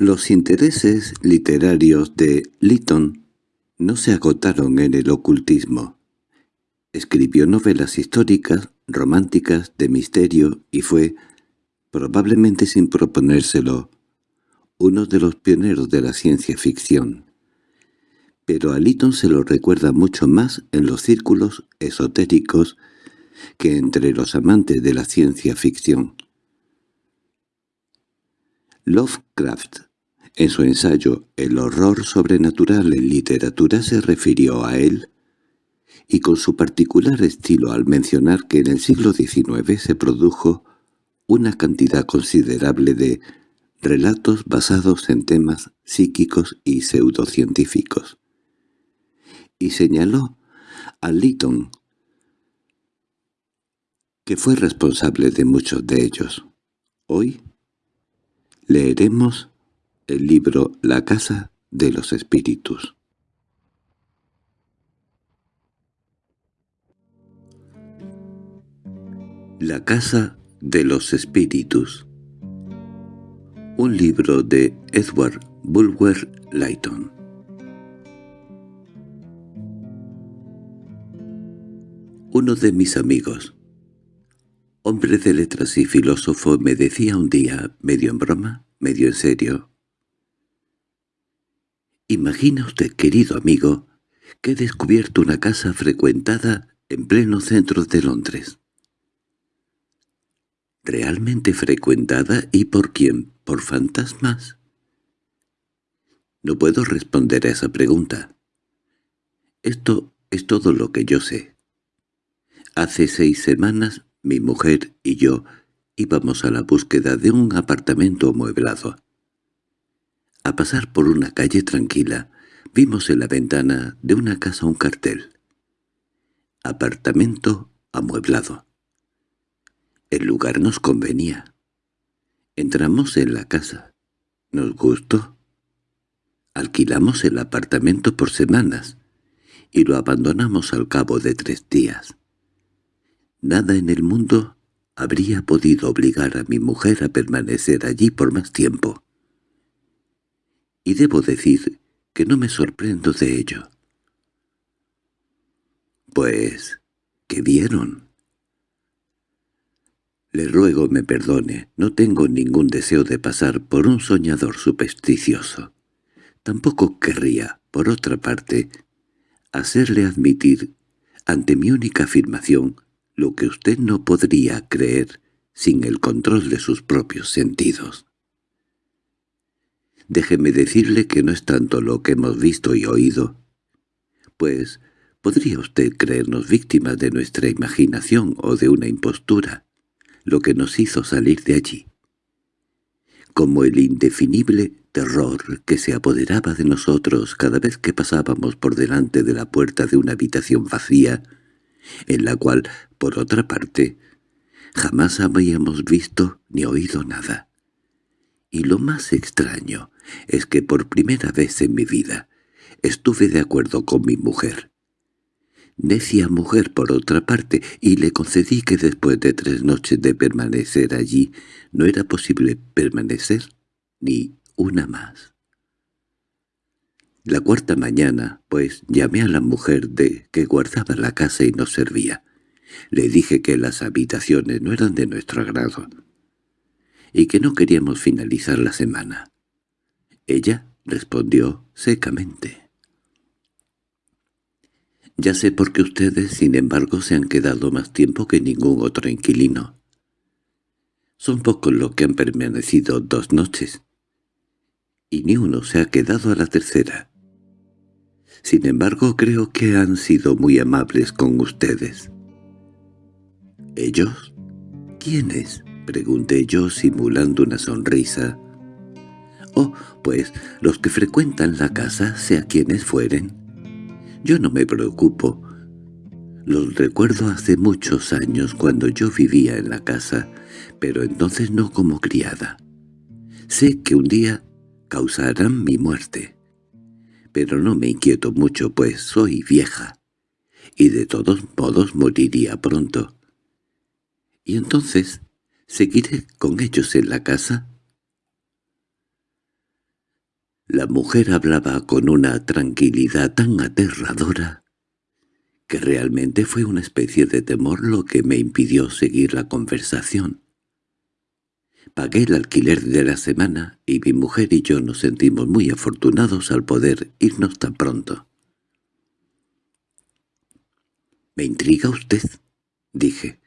Los intereses literarios de Lytton no se agotaron en el ocultismo. Escribió novelas históricas, románticas, de misterio y fue, probablemente sin proponérselo, uno de los pioneros de la ciencia ficción. Pero a Lytton se lo recuerda mucho más en los círculos esotéricos que entre los amantes de la ciencia ficción. Lovecraft, en su ensayo El horror sobrenatural en literatura se refirió a él, y con su particular estilo al mencionar que en el siglo XIX se produjo una cantidad considerable de relatos basados en temas psíquicos y pseudocientíficos. Y señaló a Lytton, que fue responsable de muchos de ellos. Hoy leeremos el libro La casa de los espíritus. La casa de los espíritus Un libro de Edward Bulwer Lytton Uno de mis amigos, hombre de letras y filósofo, me decía un día, medio en broma, medio en serio. Imagina usted, querido amigo, que he descubierto una casa frecuentada en pleno centro de Londres. ¿Realmente frecuentada y por quién? ¿Por fantasmas? No puedo responder a esa pregunta. Esto es todo lo que yo sé. Hace seis semanas mi mujer y yo íbamos a la búsqueda de un apartamento amueblado. A pasar por una calle tranquila, vimos en la ventana de una casa un cartel. Apartamento amueblado. El lugar nos convenía. Entramos en la casa. Nos gustó. Alquilamos el apartamento por semanas y lo abandonamos al cabo de tres días. Nada en el mundo habría podido obligar a mi mujer a permanecer allí por más tiempo. Y debo decir que no me sorprendo de ello. Pues, ¿qué vieron? Le ruego me perdone, no tengo ningún deseo de pasar por un soñador supersticioso. Tampoco querría, por otra parte, hacerle admitir, ante mi única afirmación, lo que usted no podría creer sin el control de sus propios sentidos. Déjeme decirle que no es tanto lo que hemos visto y oído, pues podría usted creernos víctimas de nuestra imaginación o de una impostura, lo que nos hizo salir de allí. Como el indefinible terror que se apoderaba de nosotros cada vez que pasábamos por delante de la puerta de una habitación vacía, en la cual, por otra parte, jamás habíamos visto ni oído nada. Y lo más extraño es que por primera vez en mi vida estuve de acuerdo con mi mujer. Necia mujer por otra parte, y le concedí que después de tres noches de permanecer allí no era posible permanecer ni una más. La cuarta mañana, pues, llamé a la mujer de que guardaba la casa y nos servía. Le dije que las habitaciones no eran de nuestro agrado y que no queríamos finalizar la semana. Ella respondió secamente. «Ya sé por qué ustedes, sin embargo, se han quedado más tiempo que ningún otro inquilino. Son pocos los que han permanecido dos noches, y ni uno se ha quedado a la tercera. Sin embargo, creo que han sido muy amables con ustedes. —¿Ellos? ¿Quiénes? —pregunté yo simulando una sonrisa. —Oh, pues los que frecuentan la casa, sea quienes fueren. Yo no me preocupo. Los recuerdo hace muchos años cuando yo vivía en la casa, pero entonces no como criada. Sé que un día causarán mi muerte pero no me inquieto mucho, pues soy vieja, y de todos modos moriría pronto. ¿Y entonces seguiré con ellos en la casa? La mujer hablaba con una tranquilidad tan aterradora que realmente fue una especie de temor lo que me impidió seguir la conversación. Pagué el alquiler de la semana y mi mujer y yo nos sentimos muy afortunados al poder irnos tan pronto. —Me intriga usted —dije—,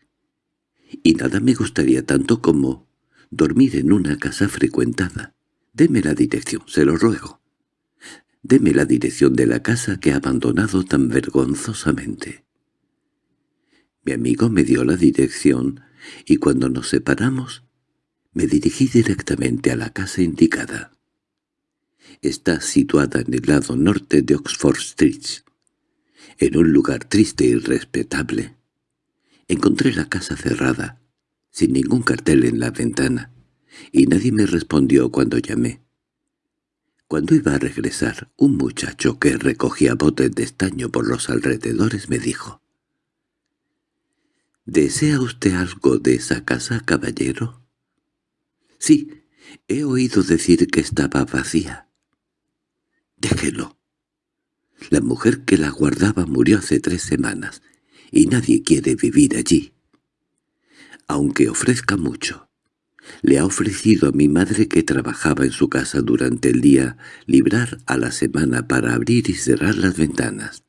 y nada me gustaría tanto como dormir en una casa frecuentada. Deme la dirección, se lo ruego. Deme la dirección de la casa que ha abandonado tan vergonzosamente. Mi amigo me dio la dirección y cuando nos separamos me dirigí directamente a la casa indicada. Está situada en el lado norte de Oxford Street, en un lugar triste y respetable. Encontré la casa cerrada, sin ningún cartel en la ventana, y nadie me respondió cuando llamé. Cuando iba a regresar, un muchacho que recogía botes de estaño por los alrededores me dijo, «¿Desea usted algo de esa casa, caballero?» —Sí, he oído decir que estaba vacía. —Déjelo. La mujer que la guardaba murió hace tres semanas, y nadie quiere vivir allí. Aunque ofrezca mucho. Le ha ofrecido a mi madre que trabajaba en su casa durante el día librar a la semana para abrir y cerrar las ventanas,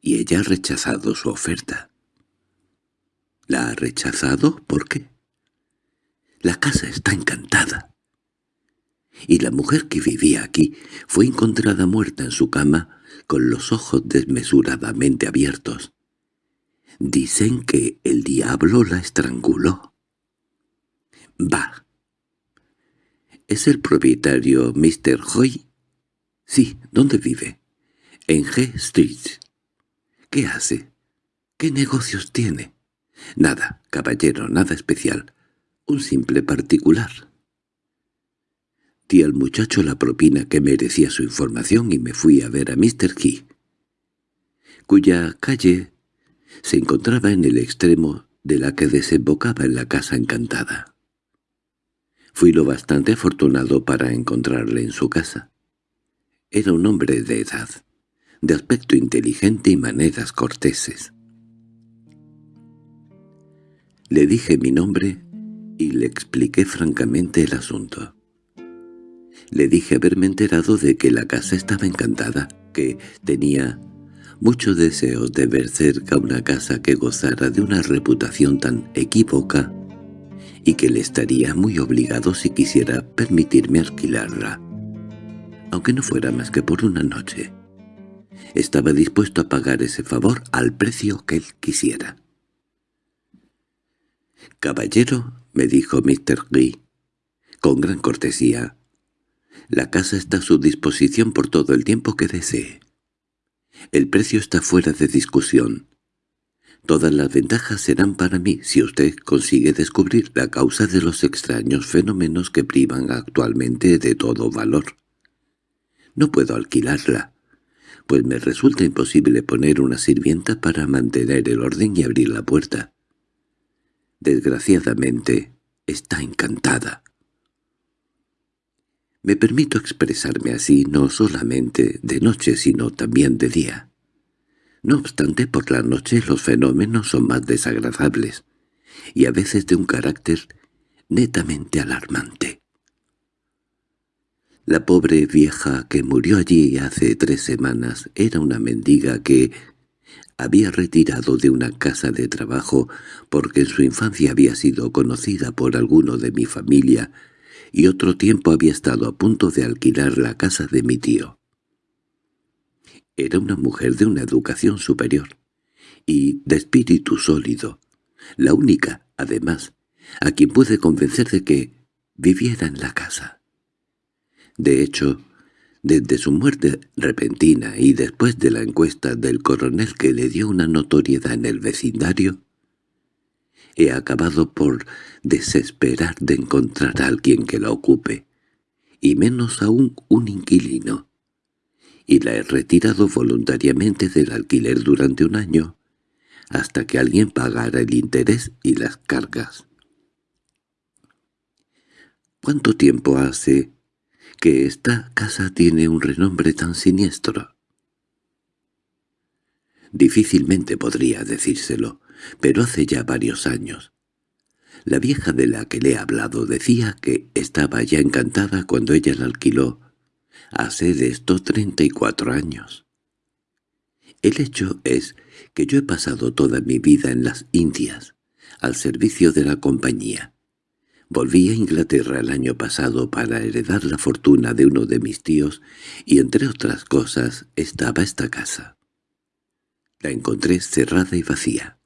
y ella ha rechazado su oferta. ¿La ha rechazado? ¿Por qué? La casa está encantada. Y la mujer que vivía aquí fue encontrada muerta en su cama con los ojos desmesuradamente abiertos. Dicen que el diablo la estranguló. —¡Bah! ¿Es el propietario Mr. Hoy? —Sí. ¿Dónde vive? —En G Street. —¿Qué hace? ¿Qué negocios tiene? —Nada, caballero, nada especial un simple particular. Di al muchacho la propina que merecía su información y me fui a ver a Mr. Key, cuya calle se encontraba en el extremo de la que desembocaba en la casa encantada. Fui lo bastante afortunado para encontrarle en su casa. Era un hombre de edad, de aspecto inteligente y maneras corteses. Le dije mi nombre y le expliqué francamente el asunto. Le dije haberme enterado de que la casa estaba encantada, que tenía muchos deseos de ver cerca una casa que gozara de una reputación tan equívoca y que le estaría muy obligado si quisiera permitirme alquilarla, aunque no fuera más que por una noche. Estaba dispuesto a pagar ese favor al precio que él quisiera. «Caballero», me dijo Mr. Lee, con gran cortesía. La casa está a su disposición por todo el tiempo que desee. El precio está fuera de discusión. Todas las ventajas serán para mí si usted consigue descubrir la causa de los extraños fenómenos que privan actualmente de todo valor. No puedo alquilarla, pues me resulta imposible poner una sirvienta para mantener el orden y abrir la puerta. Desgraciadamente, está encantada. Me permito expresarme así no solamente de noche sino también de día. No obstante, por la noche los fenómenos son más desagradables, y a veces de un carácter netamente alarmante. La pobre vieja que murió allí hace tres semanas era una mendiga que, había retirado de una casa de trabajo porque en su infancia había sido conocida por alguno de mi familia y otro tiempo había estado a punto de alquilar la casa de mi tío. Era una mujer de una educación superior y de espíritu sólido, la única, además, a quien pude convencer de que viviera en la casa. De hecho, desde su muerte repentina y después de la encuesta del coronel que le dio una notoriedad en el vecindario, he acabado por desesperar de encontrar a alguien que la ocupe, y menos aún un inquilino, y la he retirado voluntariamente del alquiler durante un año, hasta que alguien pagara el interés y las cargas. —¿Cuánto tiempo hace que esta casa tiene un renombre tan siniestro. Difícilmente podría decírselo, pero hace ya varios años. La vieja de la que le he hablado decía que estaba ya encantada cuando ella la alquiló, hace de esto treinta y cuatro años. El hecho es que yo he pasado toda mi vida en las Indias, al servicio de la compañía, Volví a Inglaterra el año pasado para heredar la fortuna de uno de mis tíos y entre otras cosas estaba esta casa. La encontré cerrada y vacía.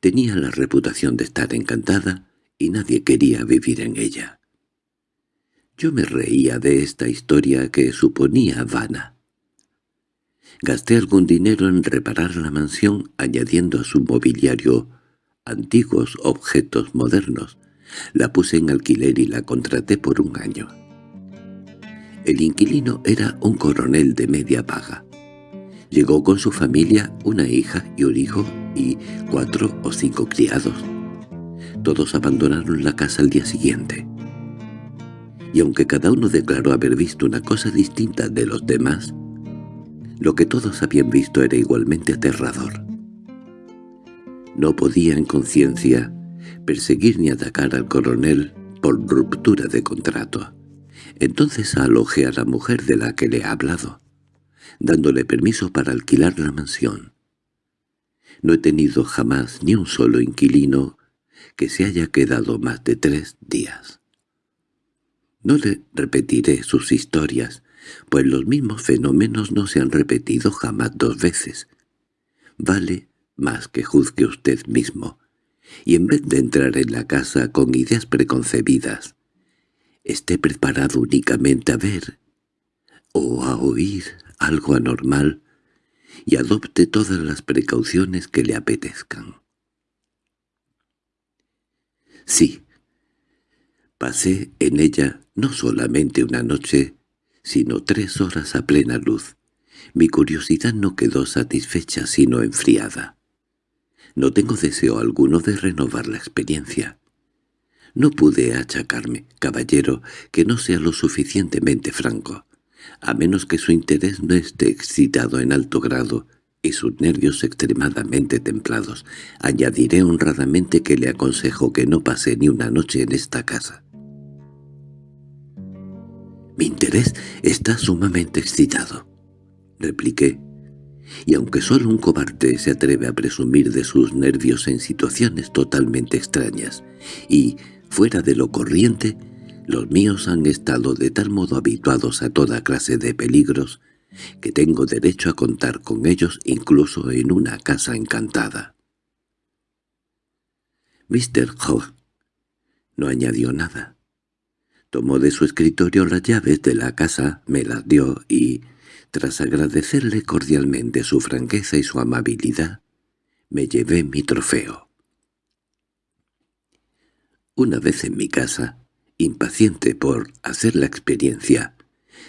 Tenía la reputación de estar encantada y nadie quería vivir en ella. Yo me reía de esta historia que suponía vana. Gasté algún dinero en reparar la mansión añadiendo a su mobiliario antiguos objetos modernos, la puse en alquiler y la contraté por un año. El inquilino era un coronel de media paga. Llegó con su familia, una hija y un hijo y cuatro o cinco criados. Todos abandonaron la casa al día siguiente. Y aunque cada uno declaró haber visto una cosa distinta de los demás, lo que todos habían visto era igualmente aterrador. No podía en conciencia perseguir ni atacar al coronel por ruptura de contrato. Entonces alojé a la mujer de la que le he hablado, dándole permiso para alquilar la mansión. No he tenido jamás ni un solo inquilino que se haya quedado más de tres días. No le repetiré sus historias, pues los mismos fenómenos no se han repetido jamás dos veces. Vale más que juzgue usted mismo, y en vez de entrar en la casa con ideas preconcebidas, esté preparado únicamente a ver o a oír algo anormal y adopte todas las precauciones que le apetezcan. Sí, pasé en ella no solamente una noche, sino tres horas a plena luz. Mi curiosidad no quedó satisfecha sino enfriada. No tengo deseo alguno de renovar la experiencia. No pude achacarme, caballero, que no sea lo suficientemente franco, a menos que su interés no esté excitado en alto grado y sus nervios extremadamente templados. Añadiré honradamente que le aconsejo que no pase ni una noche en esta casa. «Mi interés está sumamente excitado», repliqué, y aunque solo un cobarde se atreve a presumir de sus nervios en situaciones totalmente extrañas y fuera de lo corriente, los míos han estado de tal modo habituados a toda clase de peligros que tengo derecho a contar con ellos incluso en una casa encantada. Mr. Hogg no añadió nada. Tomó de su escritorio las llaves de la casa, me las dio y, tras agradecerle cordialmente su franqueza y su amabilidad, me llevé mi trofeo. Una vez en mi casa, impaciente por hacer la experiencia,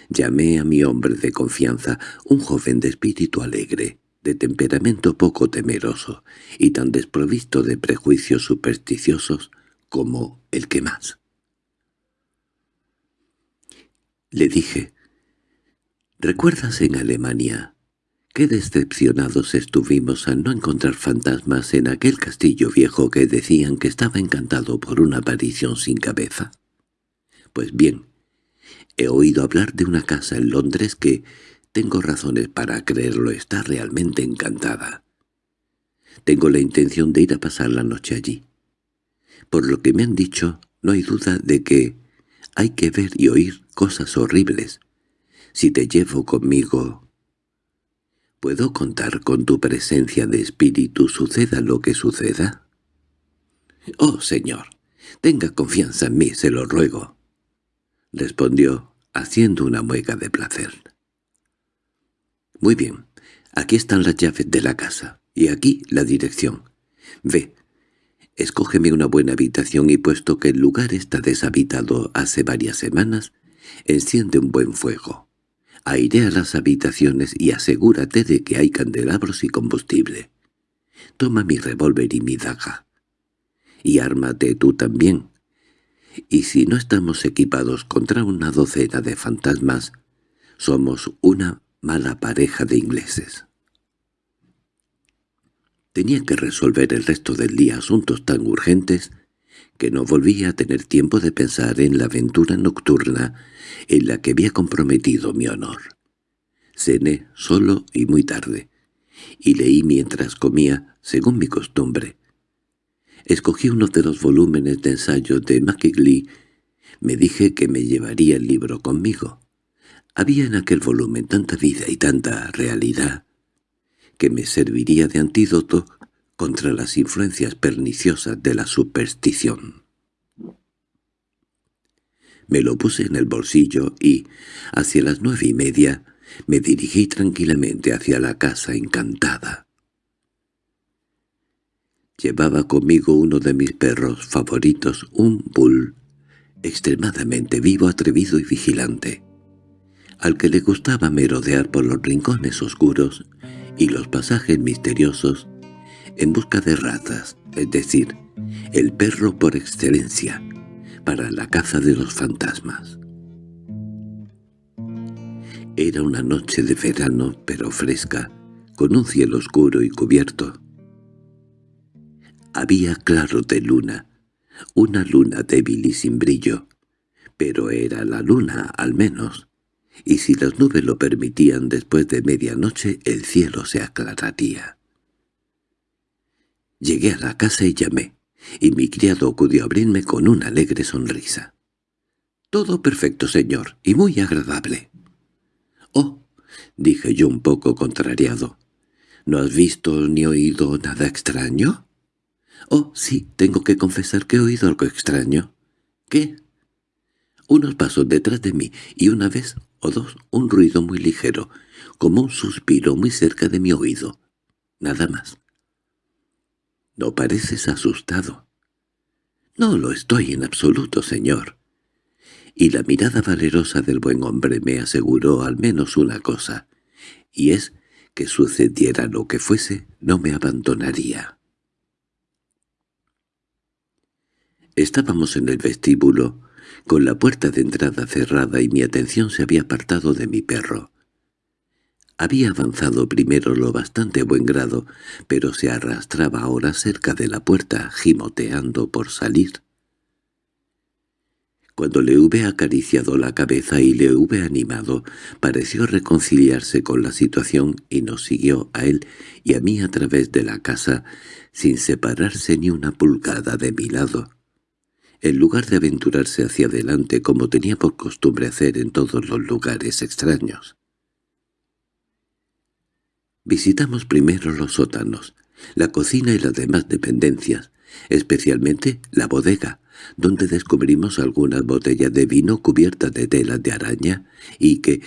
llamé a mi hombre de confianza, un joven de espíritu alegre, de temperamento poco temeroso y tan desprovisto de prejuicios supersticiosos como el que más. Le dije, ¿Recuerdas en Alemania qué decepcionados estuvimos al no encontrar fantasmas en aquel castillo viejo que decían que estaba encantado por una aparición sin cabeza? Pues bien, he oído hablar de una casa en Londres que, tengo razones para creerlo, está realmente encantada. Tengo la intención de ir a pasar la noche allí. Por lo que me han dicho, no hay duda de que hay que ver y oír cosas horribles, si te llevo conmigo, ¿puedo contar con tu presencia de espíritu suceda lo que suceda? —Oh, señor, tenga confianza en mí, se lo ruego —respondió, haciendo una mueca de placer. —Muy bien, aquí están las llaves de la casa, y aquí la dirección. Ve, escógeme una buena habitación y puesto que el lugar está deshabitado hace varias semanas, enciende un buen fuego. Airea las habitaciones y asegúrate de que hay candelabros y combustible. Toma mi revólver y mi daga. Y ármate tú también. y si no estamos equipados contra una docena de fantasmas, somos una mala pareja de ingleses. Tenía que resolver el resto del día asuntos tan urgentes que no volvía a tener tiempo de pensar en la aventura nocturna en la que había comprometido mi honor. Cené solo y muy tarde, y leí mientras comía, según mi costumbre. Escogí uno de los volúmenes de ensayos de McGee. Me dije que me llevaría el libro conmigo. Había en aquel volumen tanta vida y tanta realidad que me serviría de antídoto contra las influencias perniciosas de la superstición. Me lo puse en el bolsillo y, hacia las nueve y media, me dirigí tranquilamente hacia la casa encantada. Llevaba conmigo uno de mis perros favoritos, un bull, extremadamente vivo, atrevido y vigilante, al que le gustaba merodear por los rincones oscuros y los pasajes misteriosos en busca de ratas, es decir, el perro por excelencia, para la caza de los fantasmas. Era una noche de verano, pero fresca, con un cielo oscuro y cubierto. Había claro de luna, una luna débil y sin brillo, pero era la luna al menos, y si las nubes lo permitían después de medianoche el cielo se aclararía. Llegué a la casa y llamé, y mi criado acudió a abrirme con una alegre sonrisa. «Todo perfecto, señor, y muy agradable». «Oh», dije yo un poco contrariado, «¿no has visto ni oído nada extraño?» «Oh, sí, tengo que confesar que he oído algo extraño». «¿Qué?» Unos pasos detrás de mí y una vez o dos un ruido muy ligero, como un suspiro muy cerca de mi oído. Nada más. —No pareces asustado. —No lo estoy en absoluto, señor. Y la mirada valerosa del buen hombre me aseguró al menos una cosa, y es que sucediera lo que fuese, no me abandonaría. Estábamos en el vestíbulo, con la puerta de entrada cerrada y mi atención se había apartado de mi perro. Había avanzado primero lo bastante buen grado, pero se arrastraba ahora cerca de la puerta, gimoteando por salir. Cuando le hube acariciado la cabeza y le hube animado, pareció reconciliarse con la situación y nos siguió a él y a mí a través de la casa, sin separarse ni una pulgada de mi lado en lugar de aventurarse hacia adelante como tenía por costumbre hacer en todos los lugares extraños. Visitamos primero los sótanos, la cocina y las demás dependencias, especialmente la bodega, donde descubrimos algunas botellas de vino cubiertas de telas de araña y que,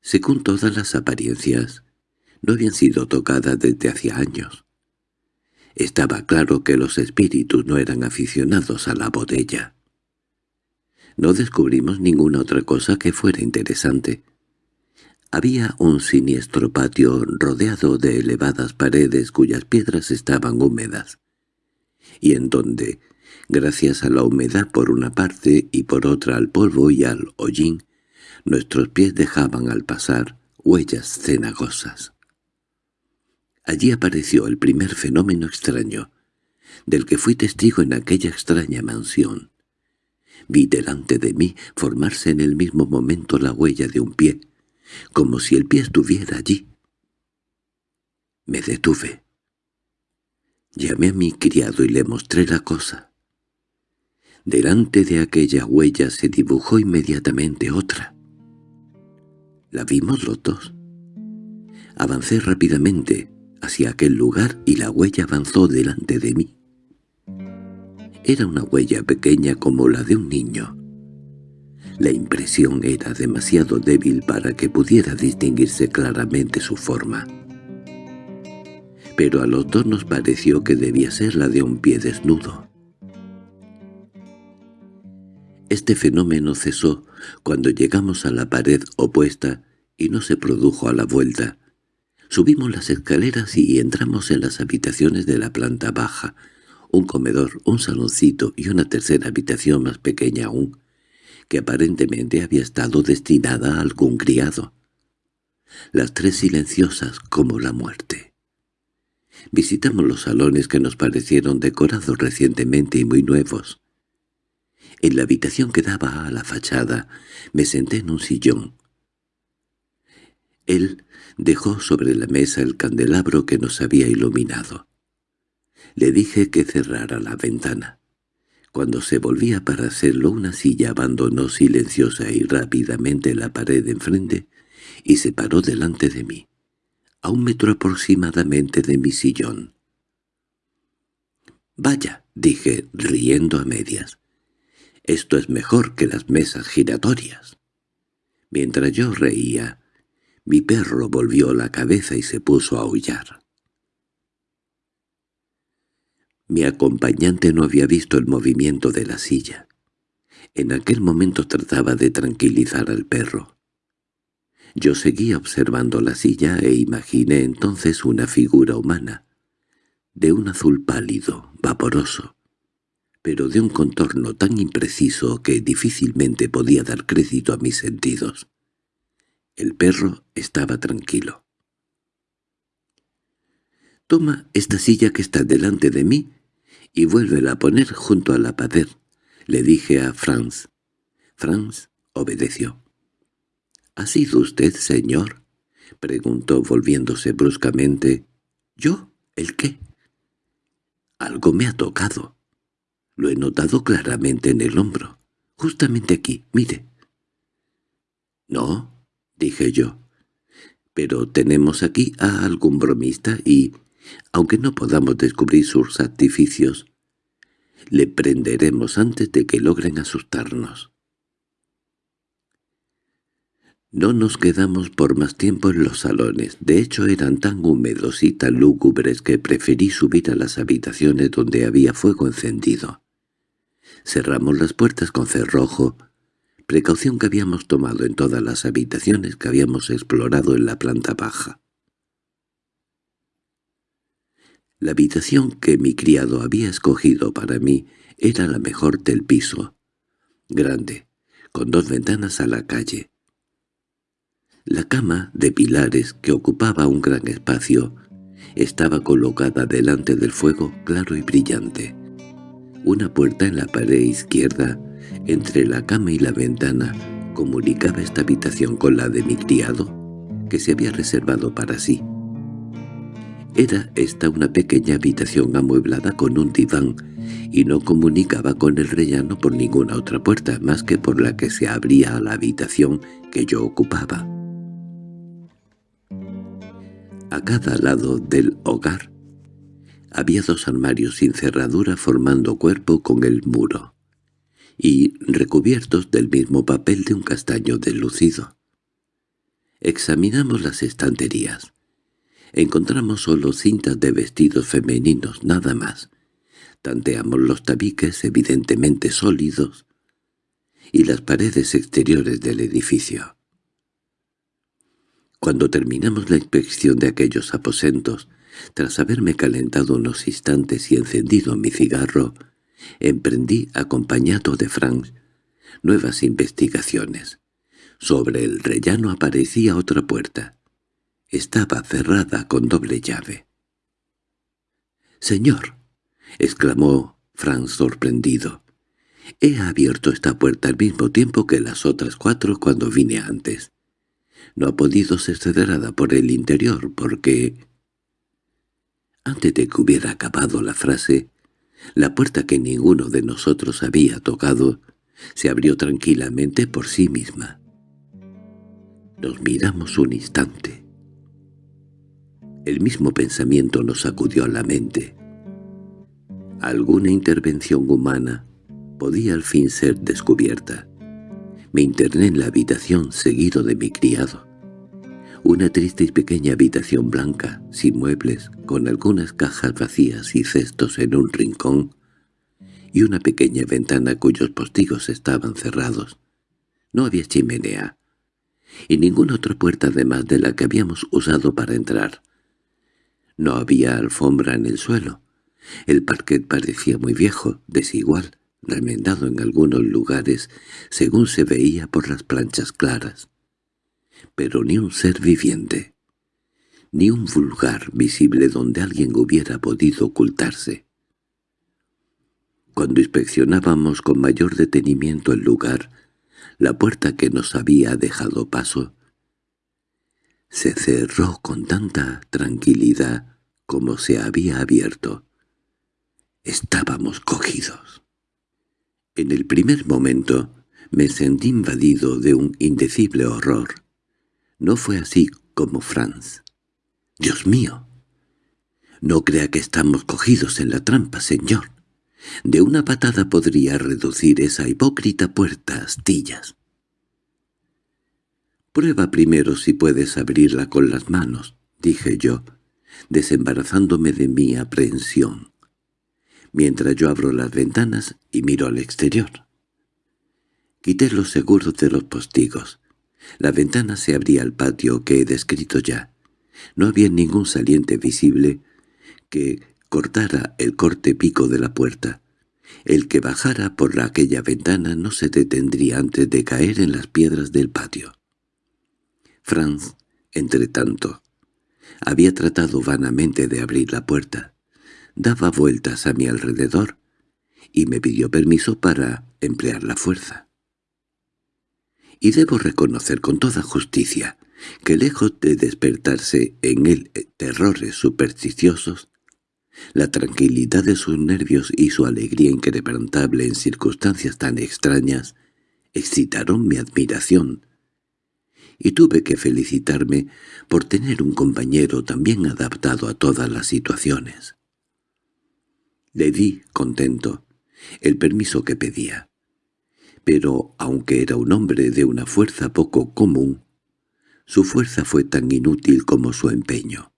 según todas las apariencias, no habían sido tocadas desde hacía años. Estaba claro que los espíritus no eran aficionados a la botella. No descubrimos ninguna otra cosa que fuera interesante. Había un siniestro patio rodeado de elevadas paredes cuyas piedras estaban húmedas, y en donde, gracias a la humedad por una parte y por otra al polvo y al hollín, nuestros pies dejaban al pasar huellas cenagosas. Allí apareció el primer fenómeno extraño, del que fui testigo en aquella extraña mansión. Vi delante de mí formarse en el mismo momento la huella de un pie, como si el pie estuviera allí. Me detuve. Llamé a mi criado y le mostré la cosa. Delante de aquella huella se dibujó inmediatamente otra. La vimos los dos. Avancé rápidamente, hacia aquel lugar y la huella avanzó delante de mí. Era una huella pequeña como la de un niño. La impresión era demasiado débil para que pudiera distinguirse claramente su forma. Pero a los dos nos pareció que debía ser la de un pie desnudo. Este fenómeno cesó cuando llegamos a la pared opuesta y no se produjo a la vuelta, Subimos las escaleras y entramos en las habitaciones de la planta baja, un comedor, un saloncito y una tercera habitación más pequeña aún, que aparentemente había estado destinada a algún criado. Las tres silenciosas como la muerte. Visitamos los salones que nos parecieron decorados recientemente y muy nuevos. En la habitación que daba a la fachada me senté en un sillón. Él dejó sobre la mesa el candelabro que nos había iluminado. Le dije que cerrara la ventana. Cuando se volvía para hacerlo una silla abandonó silenciosa y rápidamente la pared enfrente y se paró delante de mí, a un metro aproximadamente de mi sillón. «Vaya», dije, riendo a medias, «esto es mejor que las mesas giratorias». Mientras yo reía, mi perro volvió la cabeza y se puso a aullar. Mi acompañante no había visto el movimiento de la silla. En aquel momento trataba de tranquilizar al perro. Yo seguía observando la silla e imaginé entonces una figura humana, de un azul pálido, vaporoso, pero de un contorno tan impreciso que difícilmente podía dar crédito a mis sentidos. El perro estaba tranquilo. «Toma esta silla que está delante de mí y vuélvela a poner junto a la pared», le dije a Franz. Franz obedeció. —¿Ha sido usted, señor? —preguntó volviéndose bruscamente. —¿Yo? ¿El qué? —Algo me ha tocado. Lo he notado claramente en el hombro. Justamente aquí, mire. —No —dije yo—, pero tenemos aquí a algún bromista y, aunque no podamos descubrir sus artificios, le prenderemos antes de que logren asustarnos. No nos quedamos por más tiempo en los salones, de hecho eran tan húmedos y tan lúgubres que preferí subir a las habitaciones donde había fuego encendido. Cerramos las puertas con cerrojo, precaución que habíamos tomado en todas las habitaciones que habíamos explorado en la planta baja. La habitación que mi criado había escogido para mí era la mejor del piso, grande, con dos ventanas a la calle. La cama de pilares, que ocupaba un gran espacio, estaba colocada delante del fuego claro y brillante. Una puerta en la pared izquierda entre la cama y la ventana comunicaba esta habitación con la de mi criado, que se había reservado para sí. Era esta una pequeña habitación amueblada con un diván, y no comunicaba con el rellano por ninguna otra puerta más que por la que se abría a la habitación que yo ocupaba. A cada lado del hogar había dos armarios sin cerradura formando cuerpo con el muro y recubiertos del mismo papel de un castaño deslucido. Examinamos las estanterías. Encontramos solo cintas de vestidos femeninos, nada más. Tanteamos los tabiques evidentemente sólidos y las paredes exteriores del edificio. Cuando terminamos la inspección de aquellos aposentos, tras haberme calentado unos instantes y encendido mi cigarro, emprendí, acompañado de Frank, nuevas investigaciones. Sobre el rellano aparecía otra puerta. Estaba cerrada con doble llave. —¡Señor! —exclamó Frank sorprendido. —He abierto esta puerta al mismo tiempo que las otras cuatro cuando vine antes. No ha podido ser cerrada por el interior porque... Antes de que hubiera acabado la frase, la puerta que ninguno de nosotros había tocado se abrió tranquilamente por sí misma. Nos miramos un instante. El mismo pensamiento nos acudió a la mente. Alguna intervención humana podía al fin ser descubierta. Me interné en la habitación seguido de mi criado. Una triste y pequeña habitación blanca, sin muebles, con algunas cajas vacías y cestos en un rincón, y una pequeña ventana cuyos postigos estaban cerrados. No había chimenea, y ninguna otra puerta además de la que habíamos usado para entrar. No había alfombra en el suelo, El parquet parecía muy viejo, desigual, remendado en algunos lugares, según se veía por las planchas claras. Pero ni un ser viviente, ni un vulgar visible donde alguien hubiera podido ocultarse. Cuando inspeccionábamos con mayor detenimiento el lugar, la puerta que nos había dejado paso, se cerró con tanta tranquilidad como se había abierto. Estábamos cogidos. En el primer momento me sentí invadido de un indecible horror. No fue así como Franz. —¡Dios mío! No crea que estamos cogidos en la trampa, señor. De una patada podría reducir esa hipócrita puerta a astillas. «Prueba primero si puedes abrirla con las manos», dije yo, desembarazándome de mi aprehensión, mientras yo abro las ventanas y miro al exterior. Quité los seguros de los postigos. La ventana se abría al patio que he descrito ya. No había ningún saliente visible que cortara el corte pico de la puerta. El que bajara por aquella ventana no se detendría antes de caer en las piedras del patio. Franz, entretanto, había tratado vanamente de abrir la puerta. Daba vueltas a mi alrededor y me pidió permiso para emplear la fuerza. Y debo reconocer con toda justicia que lejos de despertarse en él terrores supersticiosos, la tranquilidad de sus nervios y su alegría incrementable en circunstancias tan extrañas excitaron mi admiración, y tuve que felicitarme por tener un compañero tan bien adaptado a todas las situaciones. Le di, contento, el permiso que pedía. Pero, aunque era un hombre de una fuerza poco común, su fuerza fue tan inútil como su empeño.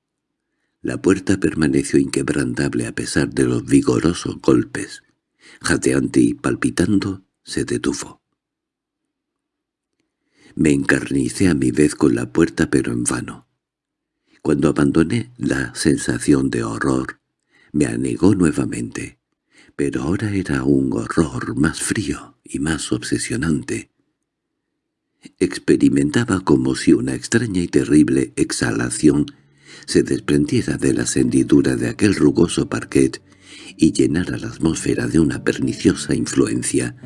La puerta permaneció inquebrantable a pesar de los vigorosos golpes. Jateante y palpitando, se detuvo. Me encarnicé a mi vez con la puerta pero en vano. Cuando abandoné la sensación de horror, me anegó nuevamente, pero ahora era un horror más frío y más obsesionante. Experimentaba como si una extraña y terrible exhalación se desprendiera de la hendidura de aquel rugoso parquet y llenara la atmósfera de una perniciosa influencia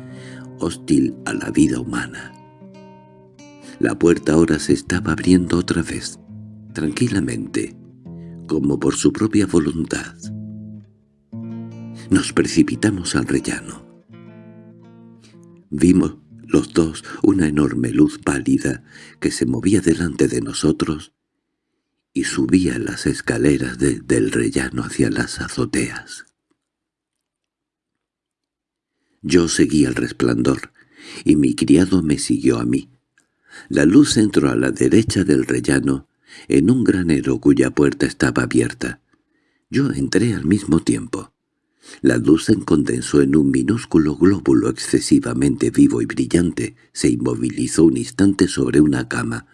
hostil a la vida humana. La puerta ahora se estaba abriendo otra vez, tranquilamente, como por su propia voluntad. Nos precipitamos al rellano. Vimos los dos una enorme luz pálida que se movía delante de nosotros y subía las escaleras del rellano hacia las azoteas. Yo seguí el resplandor, y mi criado me siguió a mí. La luz entró a la derecha del rellano, en un granero cuya puerta estaba abierta. Yo entré al mismo tiempo. La luz se condensó en un minúsculo glóbulo excesivamente vivo y brillante, se inmovilizó un instante sobre una cama.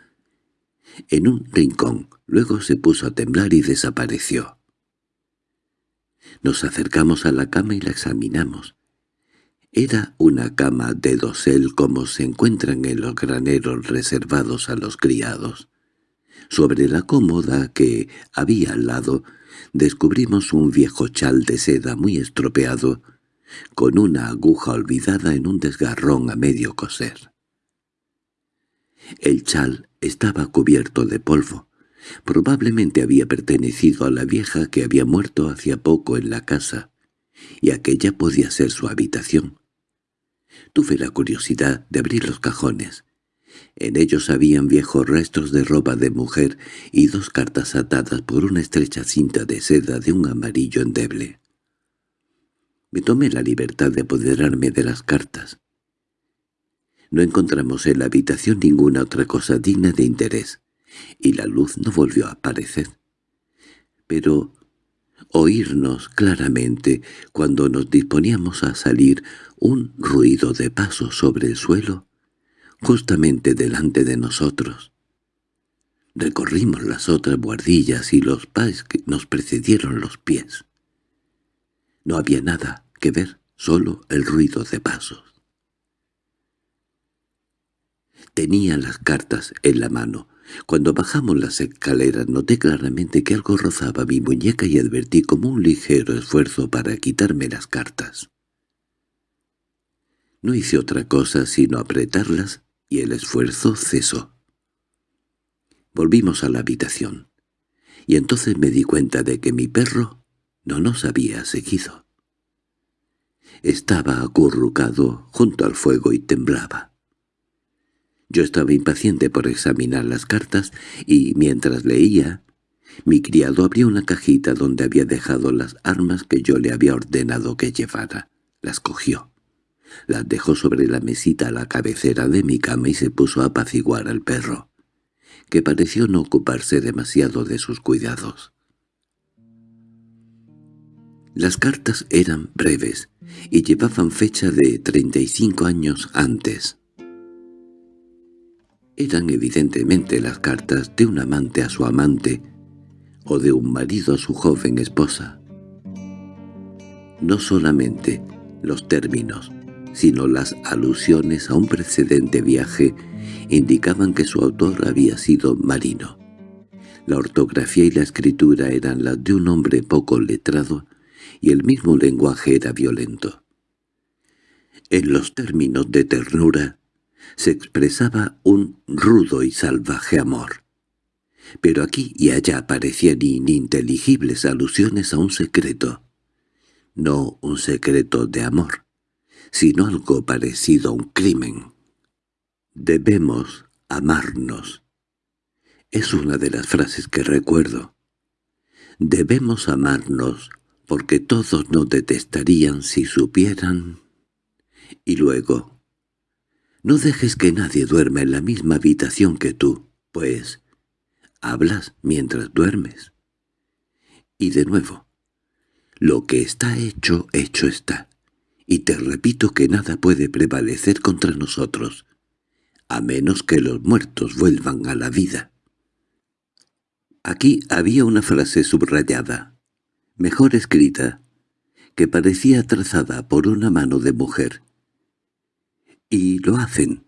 En un rincón, luego se puso a temblar y desapareció. Nos acercamos a la cama y la examinamos. Era una cama de dosel como se encuentran en los graneros reservados a los criados. Sobre la cómoda que había al lado descubrimos un viejo chal de seda muy estropeado, con una aguja olvidada en un desgarrón a medio coser. El chal estaba cubierto de polvo. Probablemente había pertenecido a la vieja que había muerto hacía poco en la casa, y aquella podía ser su habitación. Tuve la curiosidad de abrir los cajones. En ellos habían viejos restos de ropa de mujer y dos cartas atadas por una estrecha cinta de seda de un amarillo endeble. Me tomé la libertad de apoderarme de las cartas. No encontramos en la habitación ninguna otra cosa digna de interés, y la luz no volvió a aparecer. Pero oírnos claramente cuando nos disponíamos a salir un ruido de pasos sobre el suelo, justamente delante de nosotros. Recorrimos las otras buhardillas y los pas que nos precedieron los pies. No había nada que ver, solo el ruido de pasos. Tenía las cartas en la mano. Cuando bajamos las escaleras noté claramente que algo rozaba mi muñeca y advertí como un ligero esfuerzo para quitarme las cartas. No hice otra cosa sino apretarlas y el esfuerzo cesó. Volvimos a la habitación, y entonces me di cuenta de que mi perro no nos había seguido. Estaba acurrucado junto al fuego y temblaba. Yo estaba impaciente por examinar las cartas y, mientras leía, mi criado abrió una cajita donde había dejado las armas que yo le había ordenado que llevara. Las cogió. Las dejó sobre la mesita a la cabecera de mi cama y se puso a apaciguar al perro, que pareció no ocuparse demasiado de sus cuidados. Las cartas eran breves y llevaban fecha de 35 años antes. Eran evidentemente las cartas de un amante a su amante o de un marido a su joven esposa. No solamente los términos, sino las alusiones a un precedente viaje indicaban que su autor había sido marino. La ortografía y la escritura eran las de un hombre poco letrado y el mismo lenguaje era violento. En los términos de ternura se expresaba un rudo y salvaje amor. Pero aquí y allá aparecían ininteligibles alusiones a un secreto. No un secreto de amor, sino algo parecido a un crimen. «Debemos amarnos». Es una de las frases que recuerdo. «Debemos amarnos porque todos nos detestarían si supieran». Y luego, no dejes que nadie duerma en la misma habitación que tú, pues hablas mientras duermes. Y de nuevo, lo que está hecho, hecho está, y te repito que nada puede prevalecer contra nosotros, a menos que los muertos vuelvan a la vida. Aquí había una frase subrayada, mejor escrita, que parecía trazada por una mano de mujer, y lo hacen.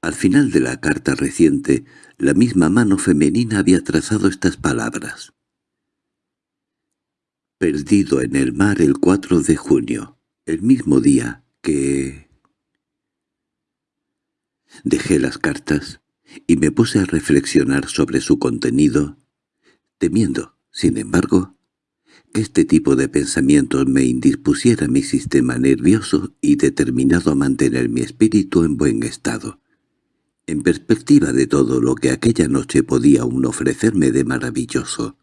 Al final de la carta reciente, la misma mano femenina había trazado estas palabras. Perdido en el mar el 4 de junio, el mismo día que... Dejé las cartas y me puse a reflexionar sobre su contenido, temiendo, sin embargo, este tipo de pensamientos me indispusiera mi sistema nervioso y determinado a mantener mi espíritu en buen estado. En perspectiva de todo lo que aquella noche podía aún ofrecerme de maravilloso,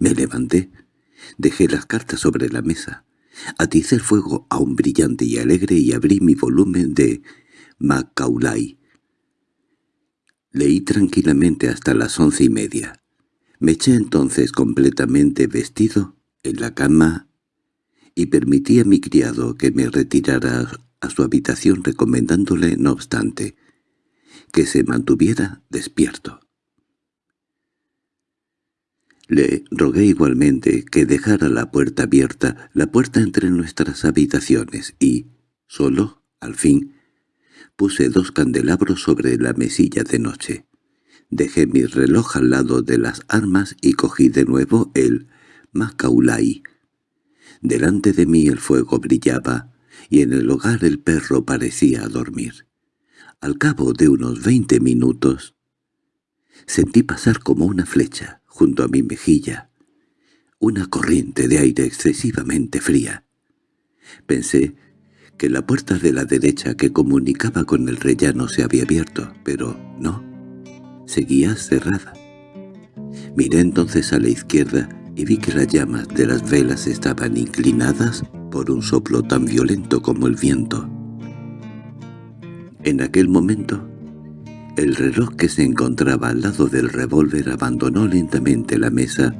me levanté, dejé las cartas sobre la mesa, aticé el fuego aún brillante y alegre y abrí mi volumen de Macaulay. Leí tranquilamente hasta las once y media. Me eché entonces completamente vestido en la cama y permití a mi criado que me retirara a su habitación recomendándole, no obstante, que se mantuviera despierto. Le rogué igualmente que dejara la puerta abierta, la puerta entre nuestras habitaciones, y, solo, al fin, puse dos candelabros sobre la mesilla de noche. Dejé mi reloj al lado de las armas y cogí de nuevo el Macaulay. Delante de mí el fuego brillaba, y en el hogar el perro parecía dormir. Al cabo de unos veinte minutos, sentí pasar como una flecha, junto a mi mejilla, una corriente de aire excesivamente fría. Pensé que la puerta de la derecha que comunicaba con el rellano se había abierto, pero no, seguía cerrada. Miré entonces a la izquierda y vi que las llamas de las velas estaban inclinadas por un soplo tan violento como el viento. En aquel momento, el reloj que se encontraba al lado del revólver abandonó lentamente la mesa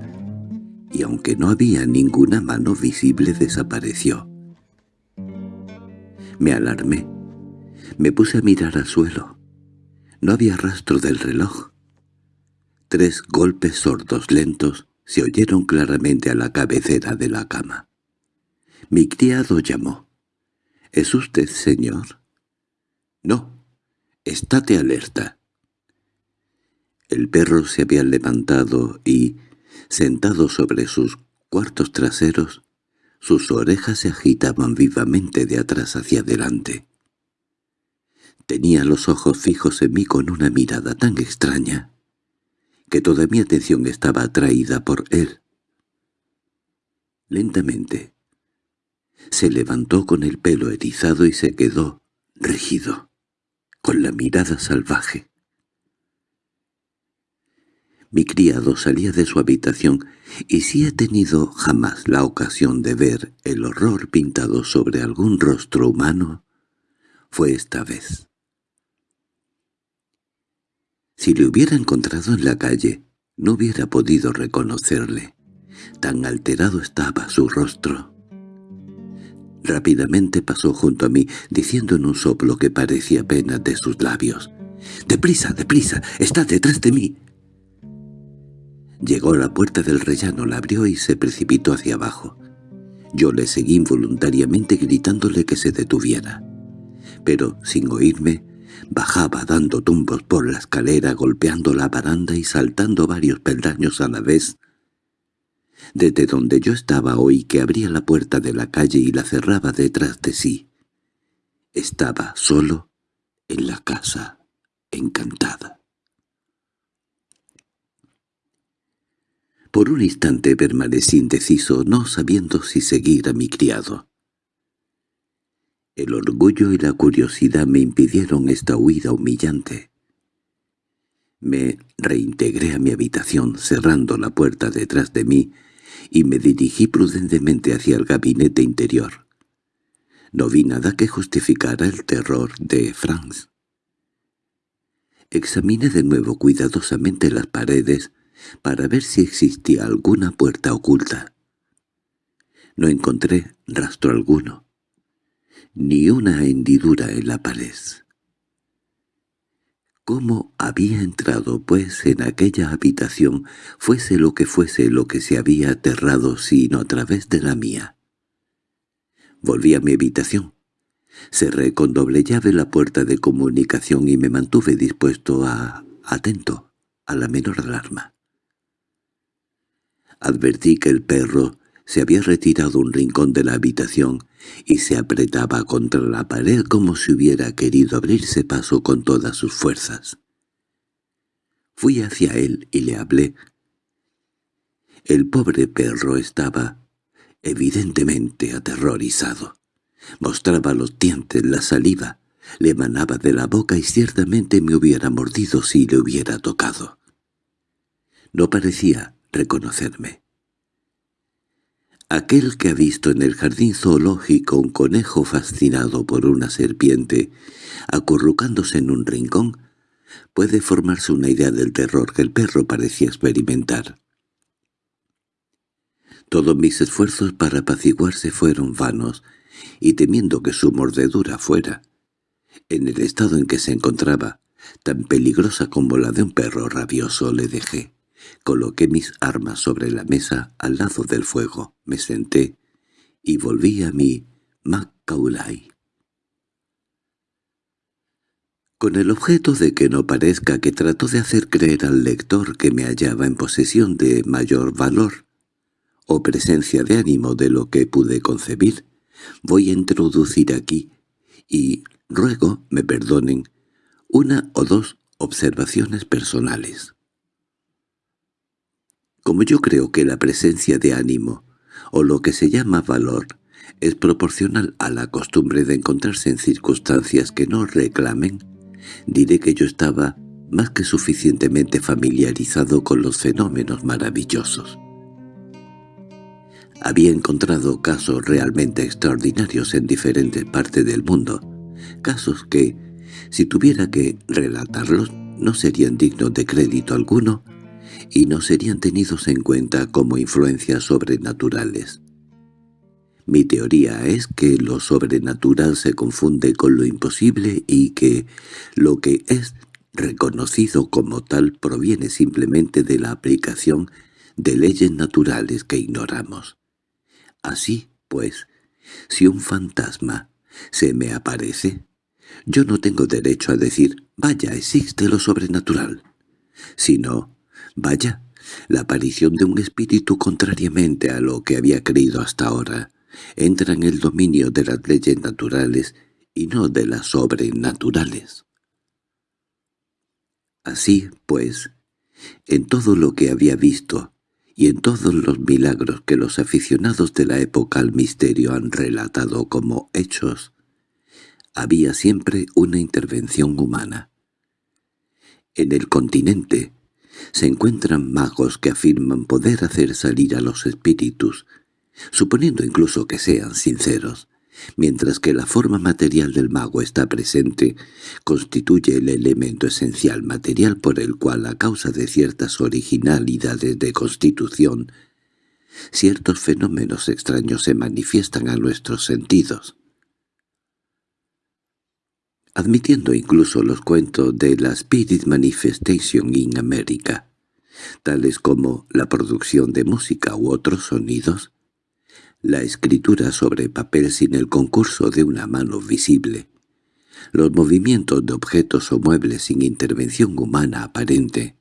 y aunque no había ninguna mano visible desapareció. Me alarmé. Me puse a mirar al suelo. No había rastro del reloj. Tres golpes sordos lentos se oyeron claramente a la cabecera de la cama. Mi criado llamó. —¿Es usted, señor? —No. Estate alerta. El perro se había levantado y, sentado sobre sus cuartos traseros, sus orejas se agitaban vivamente de atrás hacia adelante. Tenía los ojos fijos en mí con una mirada tan extraña que toda mi atención estaba atraída por él. Lentamente se levantó con el pelo erizado y se quedó rígido, con la mirada salvaje. Mi criado salía de su habitación y si he tenido jamás la ocasión de ver el horror pintado sobre algún rostro humano, fue esta vez. Si le hubiera encontrado en la calle, no hubiera podido reconocerle. Tan alterado estaba su rostro. Rápidamente pasó junto a mí, diciendo en un soplo que parecía apenas de sus labios. «¡Deprisa, deprisa! ¡Está detrás de mí!» Llegó a la puerta del rellano, la abrió y se precipitó hacia abajo. Yo le seguí involuntariamente gritándole que se detuviera. Pero, sin oírme, bajaba dando tumbos por la escalera, golpeando la baranda y saltando varios peldaños a la vez. Desde donde yo estaba oí que abría la puerta de la calle y la cerraba detrás de sí. Estaba solo en la casa, encantada. Por un instante permanecí indeciso, no sabiendo si seguir a mi criado. El orgullo y la curiosidad me impidieron esta huida humillante. Me reintegré a mi habitación, cerrando la puerta detrás de mí, y me dirigí prudentemente hacia el gabinete interior. No vi nada que justificara el terror de Franz. Examiné de nuevo cuidadosamente las paredes para ver si existía alguna puerta oculta. No encontré rastro alguno, ni una hendidura en la pared. ¿Cómo había entrado, pues, en aquella habitación, fuese lo que fuese lo que se había aterrado, sino a través de la mía? Volví a mi habitación. Cerré con doble llave la puerta de comunicación y me mantuve dispuesto a... atento a la menor alarma. Advertí que el perro se había retirado un rincón de la habitación y se apretaba contra la pared como si hubiera querido abrirse paso con todas sus fuerzas. Fui hacia él y le hablé. El pobre perro estaba evidentemente aterrorizado. Mostraba los dientes, la saliva, le emanaba de la boca y ciertamente me hubiera mordido si le hubiera tocado. No parecía reconocerme. Aquel que ha visto en el jardín zoológico un conejo fascinado por una serpiente, acurrucándose en un rincón, puede formarse una idea del terror que el perro parecía experimentar. Todos mis esfuerzos para apaciguarse fueron vanos, y temiendo que su mordedura fuera, en el estado en que se encontraba, tan peligrosa como la de un perro rabioso, le dejé. Coloqué mis armas sobre la mesa al lado del fuego, me senté y volví a mi Macaulay. Con el objeto de que no parezca que trató de hacer creer al lector que me hallaba en posesión de mayor valor o presencia de ánimo de lo que pude concebir, voy a introducir aquí, y ruego me perdonen, una o dos observaciones personales. Como yo creo que la presencia de ánimo, o lo que se llama valor, es proporcional a la costumbre de encontrarse en circunstancias que no reclamen, diré que yo estaba más que suficientemente familiarizado con los fenómenos maravillosos. Había encontrado casos realmente extraordinarios en diferentes partes del mundo, casos que, si tuviera que relatarlos, no serían dignos de crédito alguno, y no serían tenidos en cuenta como influencias sobrenaturales. Mi teoría es que lo sobrenatural se confunde con lo imposible y que lo que es reconocido como tal proviene simplemente de la aplicación de leyes naturales que ignoramos. Así, pues, Si un fantasma se me aparece, yo no tengo derecho a decir, vaya, existe lo sobrenatural, sino, vaya, la aparición de un espíritu contrariamente a lo que había creído hasta ahora, entra en el dominio de las leyes naturales y no de las sobrenaturales. Así, pues, en todo lo que había visto y en todos los milagros que los aficionados de la época al misterio han relatado como hechos, había siempre una intervención humana. En el continente se encuentran magos que afirman poder hacer salir a los espíritus, suponiendo incluso que sean sinceros, mientras que la forma material del mago está presente, constituye el elemento esencial material por el cual, a causa de ciertas originalidades de constitución, ciertos fenómenos extraños se manifiestan a nuestros sentidos. Admitiendo incluso los cuentos de la Spirit Manifestation in America, tales como la producción de música u otros sonidos, la escritura sobre papel sin el concurso de una mano visible, los movimientos de objetos o muebles sin intervención humana aparente,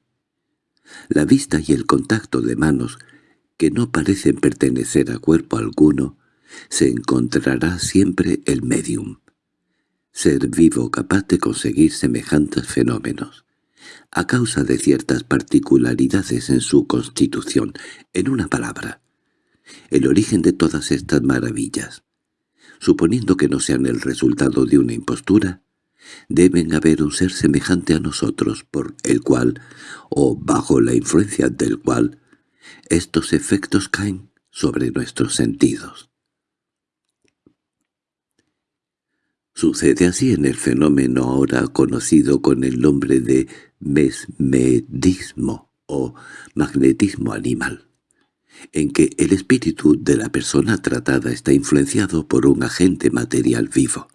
la vista y el contacto de manos que no parecen pertenecer a cuerpo alguno, se encontrará siempre el medium, ser vivo capaz de conseguir semejantes fenómenos, a causa de ciertas particularidades en su constitución, en una palabra, el origen de todas estas maravillas. Suponiendo que no sean el resultado de una impostura, deben haber un ser semejante a nosotros por el cual, o bajo la influencia del cual, estos efectos caen sobre nuestros sentidos. Sucede así en el fenómeno ahora conocido con el nombre de mesmedismo o magnetismo animal en que el espíritu de la persona tratada está influenciado por un agente material vivo.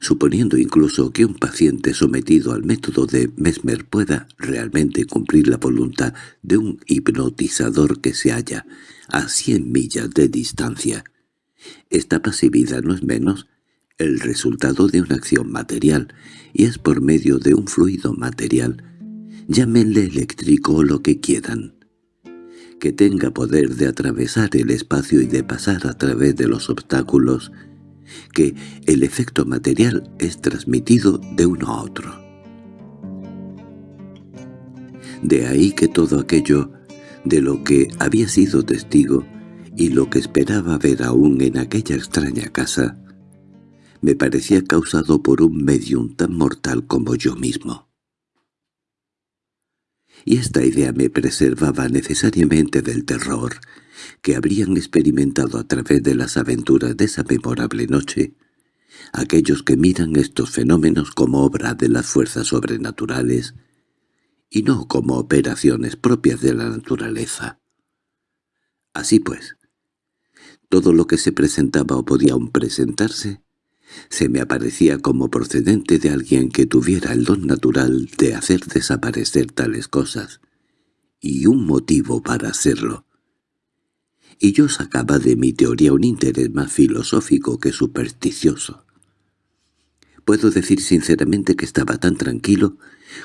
Suponiendo incluso que un paciente sometido al método de Mesmer pueda realmente cumplir la voluntad de un hipnotizador que se halla a cien millas de distancia, esta pasividad no es menos el resultado de una acción material, y es por medio de un fluido material, llámenle eléctrico o lo que quieran que tenga poder de atravesar el espacio y de pasar a través de los obstáculos, que el efecto material es transmitido de uno a otro. De ahí que todo aquello de lo que había sido testigo y lo que esperaba ver aún en aquella extraña casa, me parecía causado por un medium tan mortal como yo mismo y esta idea me preservaba necesariamente del terror que habrían experimentado a través de las aventuras de esa memorable noche aquellos que miran estos fenómenos como obra de las fuerzas sobrenaturales y no como operaciones propias de la naturaleza. Así pues, todo lo que se presentaba o podía aún presentarse se me aparecía como procedente de alguien que tuviera el don natural de hacer desaparecer tales cosas, y un motivo para hacerlo. Y yo sacaba de mi teoría un interés más filosófico que supersticioso. Puedo decir sinceramente que estaba tan tranquilo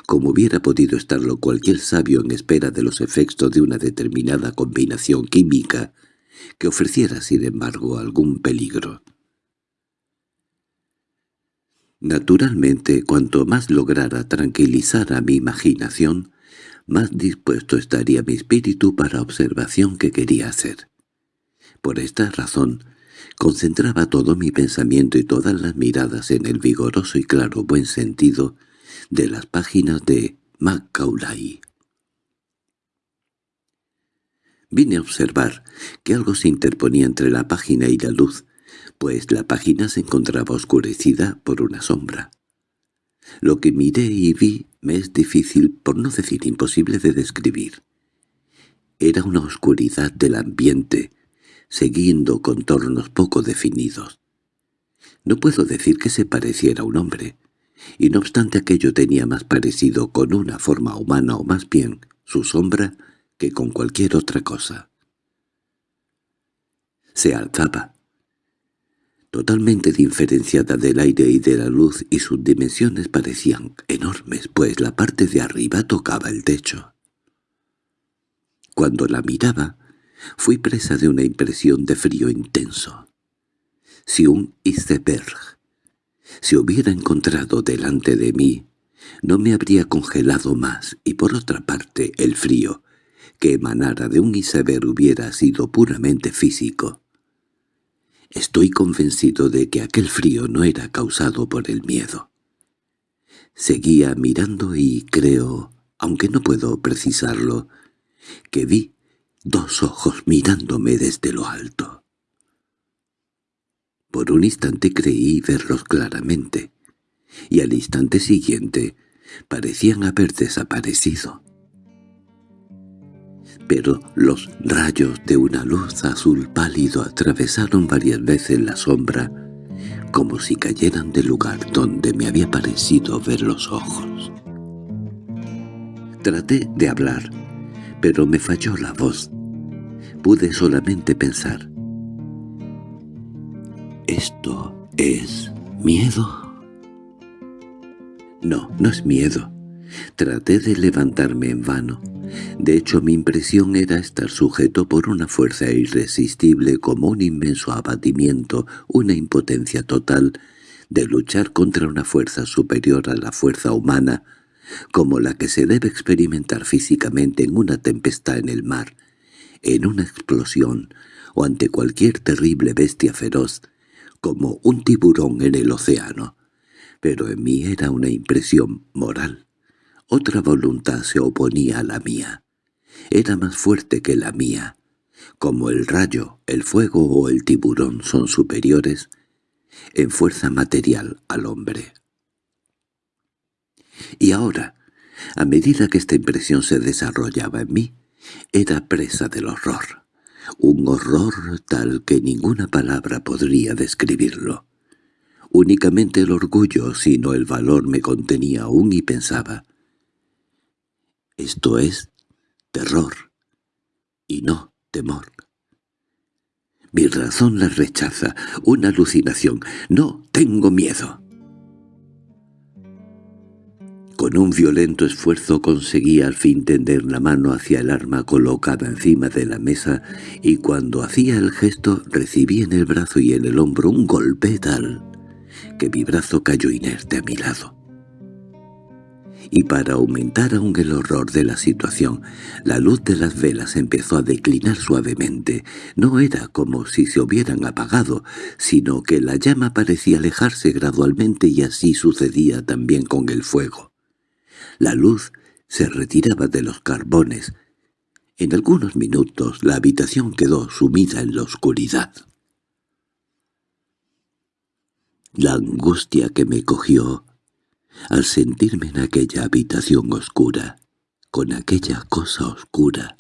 como hubiera podido estarlo cualquier sabio en espera de los efectos de una determinada combinación química que ofreciera sin embargo algún peligro. Naturalmente, cuanto más lograra tranquilizar a mi imaginación, más dispuesto estaría mi espíritu para observación que quería hacer. Por esta razón, concentraba todo mi pensamiento y todas las miradas en el vigoroso y claro buen sentido de las páginas de Macaulay. Vine a observar que algo se interponía entre la página y la luz, pues la página se encontraba oscurecida por una sombra. Lo que miré y vi me es difícil, por no decir imposible de describir. Era una oscuridad del ambiente, siguiendo contornos poco definidos. No puedo decir que se pareciera a un hombre, y no obstante aquello tenía más parecido con una forma humana o más bien su sombra que con cualquier otra cosa. se alzaba. Totalmente diferenciada del aire y de la luz y sus dimensiones parecían enormes, pues la parte de arriba tocaba el techo. Cuando la miraba, fui presa de una impresión de frío intenso. Si un iceberg se hubiera encontrado delante de mí, no me habría congelado más, y por otra parte el frío que emanara de un iceberg hubiera sido puramente físico. Estoy convencido de que aquel frío no era causado por el miedo. Seguía mirando y creo, aunque no puedo precisarlo, que vi dos ojos mirándome desde lo alto. Por un instante creí verlos claramente, y al instante siguiente parecían haber desaparecido. Pero los rayos de una luz azul pálido atravesaron varias veces la sombra, como si cayeran del lugar donde me había parecido ver los ojos. Traté de hablar, pero me falló la voz. Pude solamente pensar. ¿Esto es miedo? No, no es miedo. Traté de levantarme en vano. De hecho, mi impresión era estar sujeto por una fuerza irresistible como un inmenso abatimiento, una impotencia total, de luchar contra una fuerza superior a la fuerza humana, como la que se debe experimentar físicamente en una tempestad en el mar, en una explosión o ante cualquier terrible bestia feroz, como un tiburón en el océano. Pero en mí era una impresión moral. Otra voluntad se oponía a la mía. Era más fuerte que la mía. Como el rayo, el fuego o el tiburón son superiores en fuerza material al hombre. Y ahora, a medida que esta impresión se desarrollaba en mí, era presa del horror. Un horror tal que ninguna palabra podría describirlo. Únicamente el orgullo, sino el valor me contenía aún y pensaba. Esto es terror, y no temor. Mi razón la rechaza, una alucinación. No tengo miedo. Con un violento esfuerzo conseguí al fin tender la mano hacia el arma colocada encima de la mesa y cuando hacía el gesto recibí en el brazo y en el hombro un golpe tal que mi brazo cayó inerte a mi lado. Y para aumentar aún el horror de la situación, la luz de las velas empezó a declinar suavemente. No era como si se hubieran apagado, sino que la llama parecía alejarse gradualmente y así sucedía también con el fuego. La luz se retiraba de los carbones. En algunos minutos la habitación quedó sumida en la oscuridad. La angustia que me cogió al sentirme en aquella habitación oscura, con aquella cosa oscura,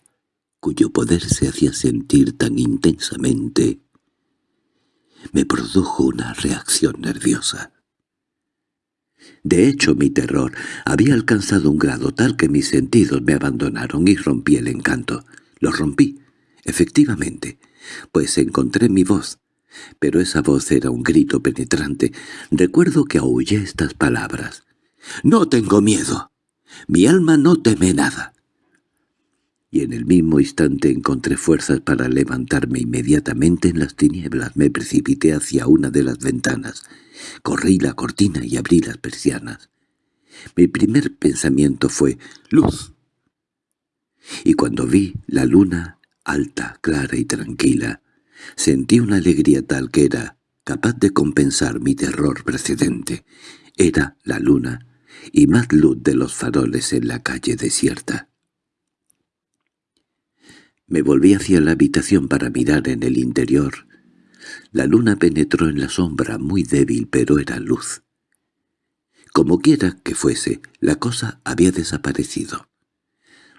cuyo poder se hacía sentir tan intensamente, me produjo una reacción nerviosa. De hecho, mi terror había alcanzado un grado tal que mis sentidos me abandonaron y rompí el encanto. Lo rompí, efectivamente, pues encontré mi voz. Pero esa voz era un grito penetrante. Recuerdo que aullé estas palabras. «¡No tengo miedo! Mi alma no teme nada y en el mismo instante encontré fuerzas para levantarme inmediatamente en las tinieblas. Me precipité hacia una de las ventanas. Corrí la cortina y abrí las persianas. Mi primer pensamiento fue «¡Luz!». Y cuando vi la luna, alta, clara y tranquila, sentí una alegría tal que era capaz de compensar mi terror precedente. Era la luna y más luz de los faroles en la calle desierta. Me volví hacia la habitación para mirar en el interior. La luna penetró en la sombra, muy débil, pero era luz. Como quiera que fuese, la cosa había desaparecido.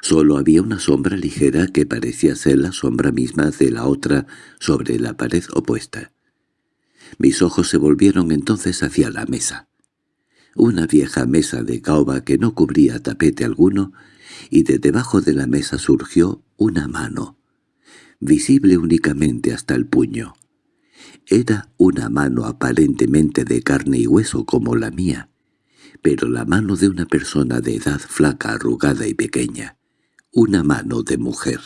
Solo había una sombra ligera que parecía ser la sombra misma de la otra sobre la pared opuesta. Mis ojos se volvieron entonces hacia la mesa. Una vieja mesa de caoba que no cubría tapete alguno, y de debajo de la mesa surgió una mano. visible únicamente hasta el puño. Era una mano aparentemente de carne y hueso como la mía, pero la mano de una persona de edad flaca, arrugada y pequeña, una mano de mujer.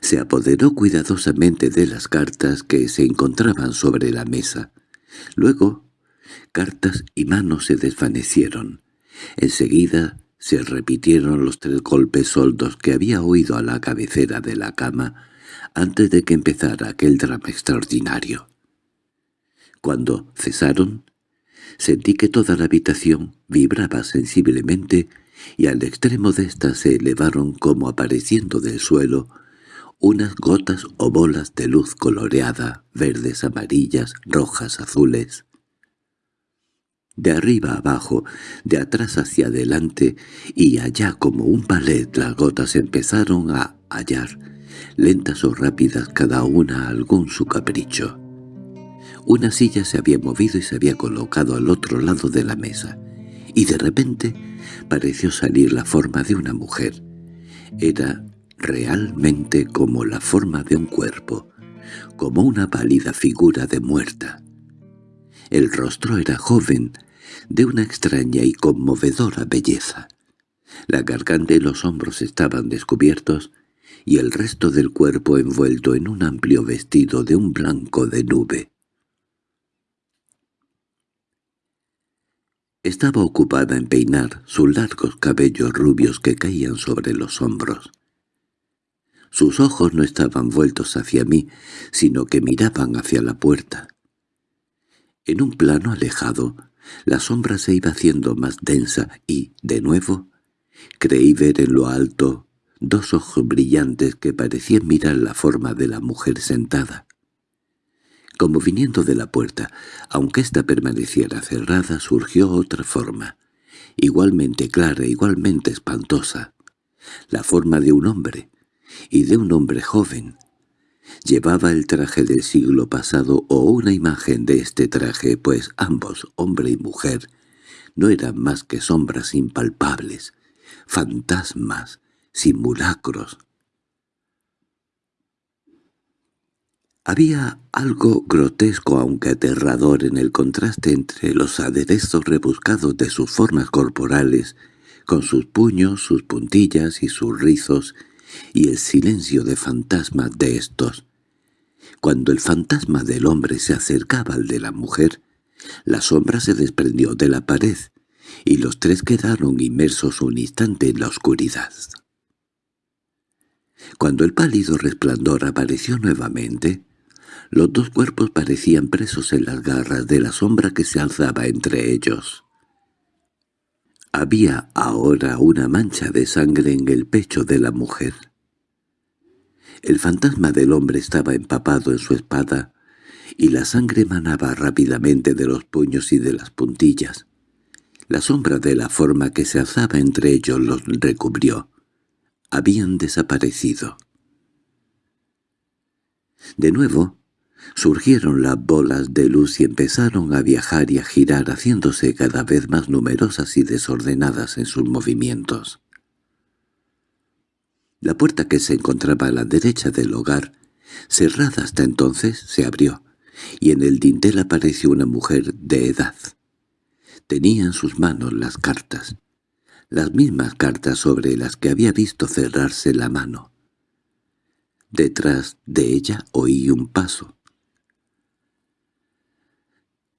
Se apoderó cuidadosamente de las cartas que se encontraban sobre la mesa. Luego, cartas y manos se desvanecieron. Enseguida se repitieron los tres golpes soldos que había oído a la cabecera de la cama antes de que empezara aquel drama extraordinario. Cuando cesaron, sentí que toda la habitación vibraba sensiblemente y al extremo de ésta se elevaron como apareciendo del suelo unas gotas o bolas de luz coloreada, verdes, amarillas, rojas, azules. De arriba abajo, de atrás hacia adelante y allá como un ballet las gotas empezaron a hallar, lentas o rápidas cada una algún su capricho. Una silla se había movido y se había colocado al otro lado de la mesa, y de repente pareció salir la forma de una mujer. Era realmente como la forma de un cuerpo, como una pálida figura de muerta. El rostro era joven, de una extraña y conmovedora belleza. La garganta y los hombros estaban descubiertos y el resto del cuerpo envuelto en un amplio vestido de un blanco de nube. Estaba ocupada en peinar sus largos cabellos rubios que caían sobre los hombros. Sus ojos no estaban vueltos hacia mí, sino que miraban hacia la puerta. En un plano alejado, la sombra se iba haciendo más densa y, de nuevo, creí ver en lo alto dos ojos brillantes que parecían mirar la forma de la mujer sentada. Como viniendo de la puerta, aunque ésta permaneciera cerrada, surgió otra forma, igualmente clara, igualmente espantosa, la forma de un hombre, y de un hombre joven. Llevaba el traje del siglo pasado o una imagen de este traje, pues ambos, hombre y mujer, no eran más que sombras impalpables, fantasmas, simulacros, Había algo grotesco aunque aterrador en el contraste entre los aderezos rebuscados de sus formas corporales, con sus puños, sus puntillas y sus rizos, y el silencio de fantasmas de estos. Cuando el fantasma del hombre se acercaba al de la mujer, la sombra se desprendió de la pared, y los tres quedaron inmersos un instante en la oscuridad. Cuando el pálido resplandor apareció nuevamente, los dos cuerpos parecían presos en las garras de la sombra que se alzaba entre ellos. Había ahora una mancha de sangre en el pecho de la mujer. El fantasma del hombre estaba empapado en su espada, y la sangre manaba rápidamente de los puños y de las puntillas. La sombra de la forma que se alzaba entre ellos los recubrió. Habían desaparecido. De nuevo, Surgieron las bolas de luz y empezaron a viajar y a girar haciéndose cada vez más numerosas y desordenadas en sus movimientos. La puerta que se encontraba a la derecha del hogar, cerrada hasta entonces, se abrió, y en el dintel apareció una mujer de edad. Tenía en sus manos las cartas, las mismas cartas sobre las que había visto cerrarse la mano. Detrás de ella oí un paso.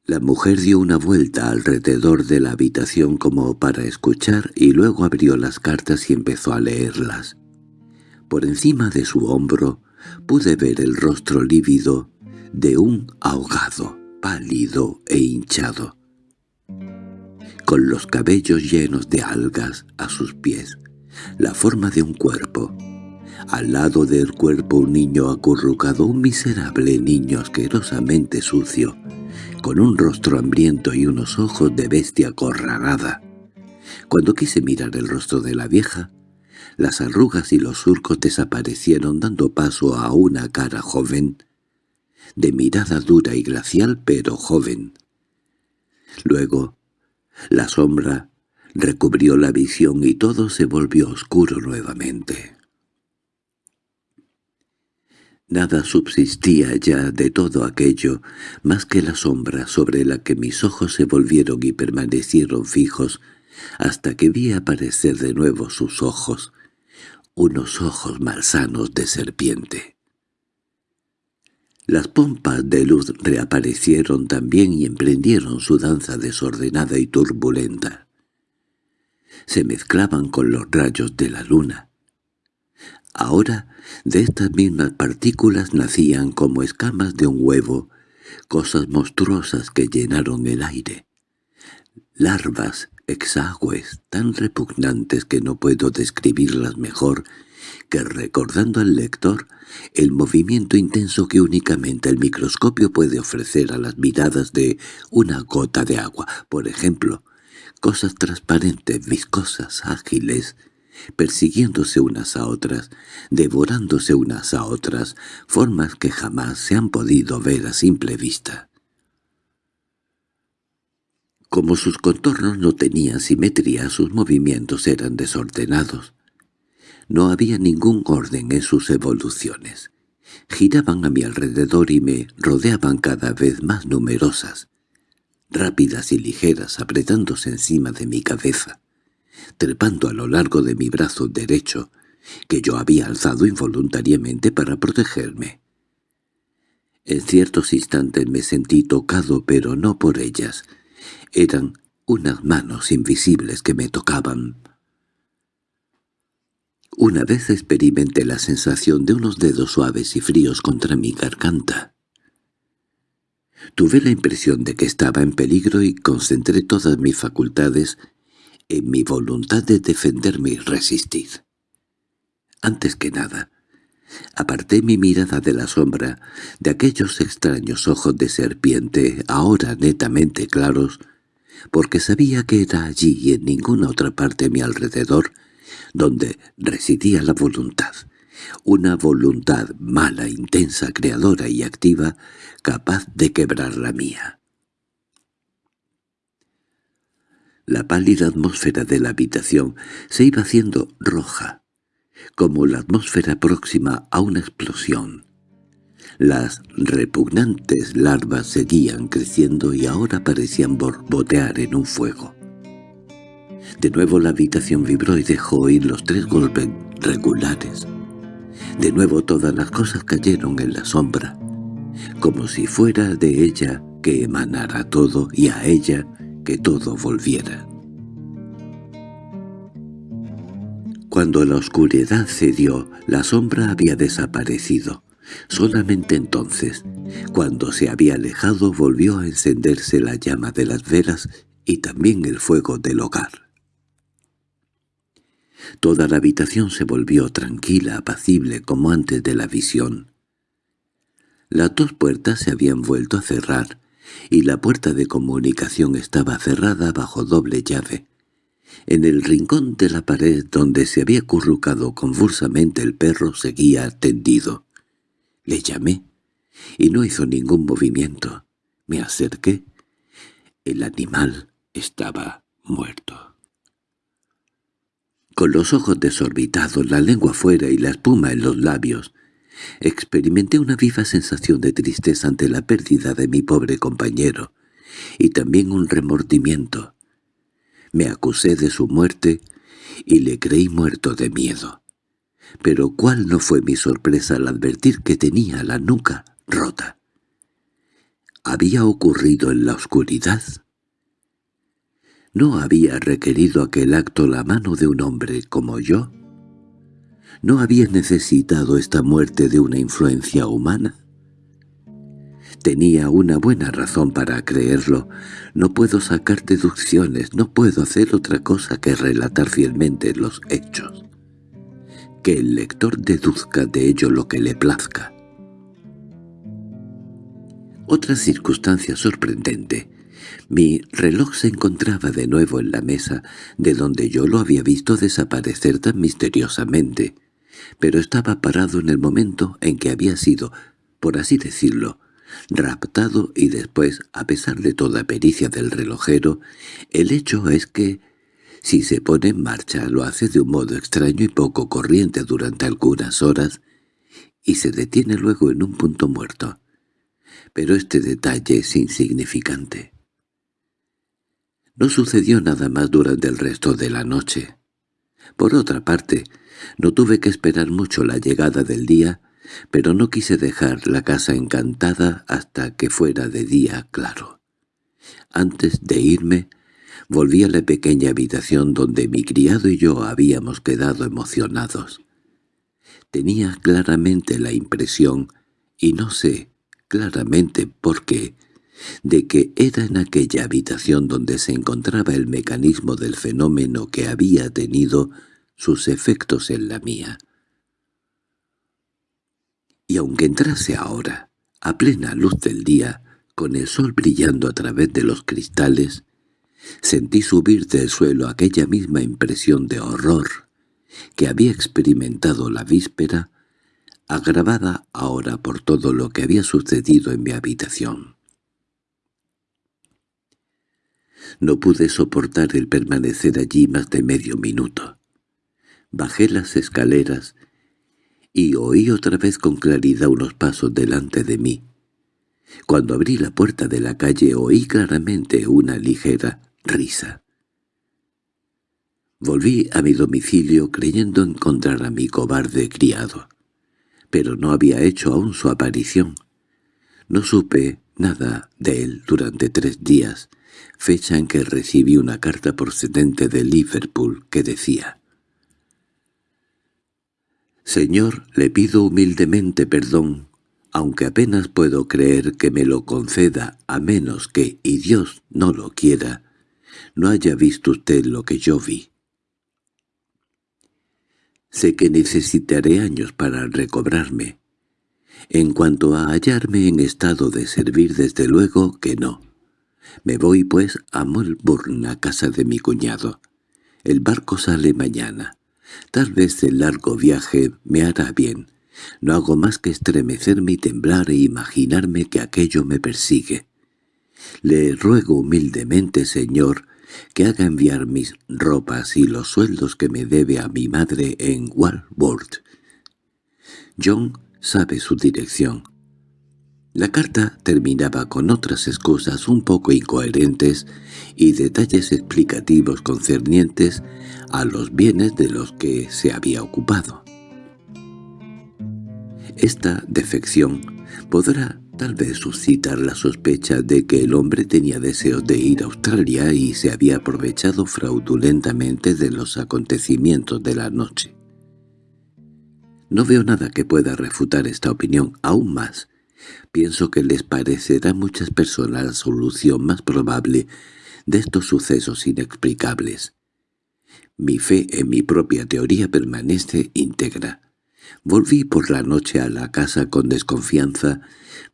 La mujer dio una vuelta alrededor de la habitación como para escuchar y luego abrió las cartas y empezó a leerlas. Por encima de su hombro pude ver el rostro lívido de un ahogado, pálido e hinchado, con los cabellos llenos de algas a sus pies, la forma de un cuerpo. Al lado del cuerpo un niño acurrucado, un miserable niño asquerosamente sucio, con un rostro hambriento y unos ojos de bestia acorralada. Cuando quise mirar el rostro de la vieja, las arrugas y los surcos desaparecieron dando paso a una cara joven, de mirada dura y glacial pero joven. Luego, la sombra recubrió la visión y todo se volvió oscuro nuevamente. Nada subsistía ya de todo aquello más que la sombra sobre la que mis ojos se volvieron y permanecieron fijos hasta que vi aparecer de nuevo sus ojos, unos ojos malsanos de serpiente. Las pompas de luz reaparecieron también y emprendieron su danza desordenada y turbulenta. Se mezclaban con los rayos de la luna. Ahora de estas mismas partículas nacían como escamas de un huevo, cosas monstruosas que llenaron el aire. Larvas, exagües, tan repugnantes que no puedo describirlas mejor que recordando al lector el movimiento intenso que únicamente el microscopio puede ofrecer a las miradas de una gota de agua, por ejemplo, cosas transparentes, viscosas, ágiles, persiguiéndose unas a otras, devorándose unas a otras, formas que jamás se han podido ver a simple vista. Como sus contornos no tenían simetría, sus movimientos eran desordenados. No había ningún orden en sus evoluciones. Giraban a mi alrededor y me rodeaban cada vez más numerosas, rápidas y ligeras, apretándose encima de mi cabeza, trepando a lo largo de mi brazo derecho, que yo había alzado involuntariamente para protegerme. En ciertos instantes me sentí tocado, pero no por ellas, eran unas manos invisibles que me tocaban. Una vez experimenté la sensación de unos dedos suaves y fríos contra mi garganta. Tuve la impresión de que estaba en peligro y concentré todas mis facultades en mi voluntad de defenderme y resistir. Antes que nada, aparté mi mirada de la sombra, de aquellos extraños ojos de serpiente, ahora netamente claros, porque sabía que era allí y en ninguna otra parte a mi alrededor donde residía la voluntad, una voluntad mala, intensa, creadora y activa, capaz de quebrar la mía. La pálida atmósfera de la habitación se iba haciendo roja, como la atmósfera próxima a una explosión. Las repugnantes larvas seguían creciendo y ahora parecían borbotear en un fuego. De nuevo la habitación vibró y dejó oír los tres golpes regulares. De nuevo todas las cosas cayeron en la sombra, como si fuera de ella que emanara todo y a ella que todo volviera. Cuando la oscuridad cedió, la sombra había desaparecido. Solamente entonces, cuando se había alejado, volvió a encenderse la llama de las velas y también el fuego del hogar. Toda la habitación se volvió tranquila, apacible, como antes de la visión. Las dos puertas se habían vuelto a cerrar, y la puerta de comunicación estaba cerrada bajo doble llave. En el rincón de la pared donde se había currucado convulsamente el perro seguía tendido. Le llamé, y no hizo ningún movimiento. Me acerqué. El animal estaba muerto. Con los ojos desorbitados, la lengua fuera y la espuma en los labios, experimenté una viva sensación de tristeza ante la pérdida de mi pobre compañero, y también un remordimiento. Me acusé de su muerte y le creí muerto de miedo. Pero cuál no fue mi sorpresa al advertir que tenía la nuca rota. ¿Había ocurrido en la oscuridad? ¿No había requerido aquel acto la mano de un hombre como yo? ¿No había necesitado esta muerte de una influencia humana? Tenía una buena razón para creerlo. No puedo sacar deducciones, no puedo hacer otra cosa que relatar fielmente los hechos. Que el lector deduzca de ello lo que le plazca. Otra circunstancia sorprendente mi reloj se encontraba de nuevo en la mesa, de donde yo lo había visto desaparecer tan misteriosamente, pero estaba parado en el momento en que había sido, por así decirlo, raptado y después, a pesar de toda pericia del relojero, el hecho es que, si se pone en marcha, lo hace de un modo extraño y poco corriente durante algunas horas, y se detiene luego en un punto muerto. Pero este detalle es insignificante. No sucedió nada más durante el resto de la noche. Por otra parte, no tuve que esperar mucho la llegada del día, pero no quise dejar la casa encantada hasta que fuera de día claro. Antes de irme, volví a la pequeña habitación donde mi criado y yo habíamos quedado emocionados. Tenía claramente la impresión, y no sé claramente por qué, de que era en aquella habitación donde se encontraba el mecanismo del fenómeno que había tenido sus efectos en la mía. Y aunque entrase ahora, a plena luz del día, con el sol brillando a través de los cristales, sentí subir del suelo aquella misma impresión de horror que había experimentado la víspera, agravada ahora por todo lo que había sucedido en mi habitación. No pude soportar el permanecer allí más de medio minuto. Bajé las escaleras y oí otra vez con claridad unos pasos delante de mí. Cuando abrí la puerta de la calle oí claramente una ligera risa. Volví a mi domicilio creyendo encontrar a mi cobarde criado, pero no había hecho aún su aparición. No supe nada de él durante tres días, fecha en que recibí una carta procedente de Liverpool que decía «Señor, le pido humildemente perdón, aunque apenas puedo creer que me lo conceda a menos que, y Dios no lo quiera, no haya visto usted lo que yo vi. Sé que necesitaré años para recobrarme. En cuanto a hallarme en estado de servir, desde luego que no. Me voy, pues, a Melbourne, a casa de mi cuñado. El barco sale mañana. Tal vez el largo viaje me hará bien. No hago más que estremecerme y temblar e imaginarme que aquello me persigue. Le ruego humildemente, señor, que haga enviar mis ropas y los sueldos que me debe a mi madre en Walworth. John sabe su dirección. La carta terminaba con otras excusas un poco incoherentes y detalles explicativos concernientes a los bienes de los que se había ocupado. Esta defección podrá tal vez suscitar la sospecha de que el hombre tenía deseos de ir a Australia y se había aprovechado fraudulentamente de los acontecimientos de la noche. No veo nada que pueda refutar esta opinión, aún más. Pienso que les parecerá a muchas personas la solución más probable de estos sucesos inexplicables. Mi fe en mi propia teoría permanece íntegra. Volví por la noche a la casa con desconfianza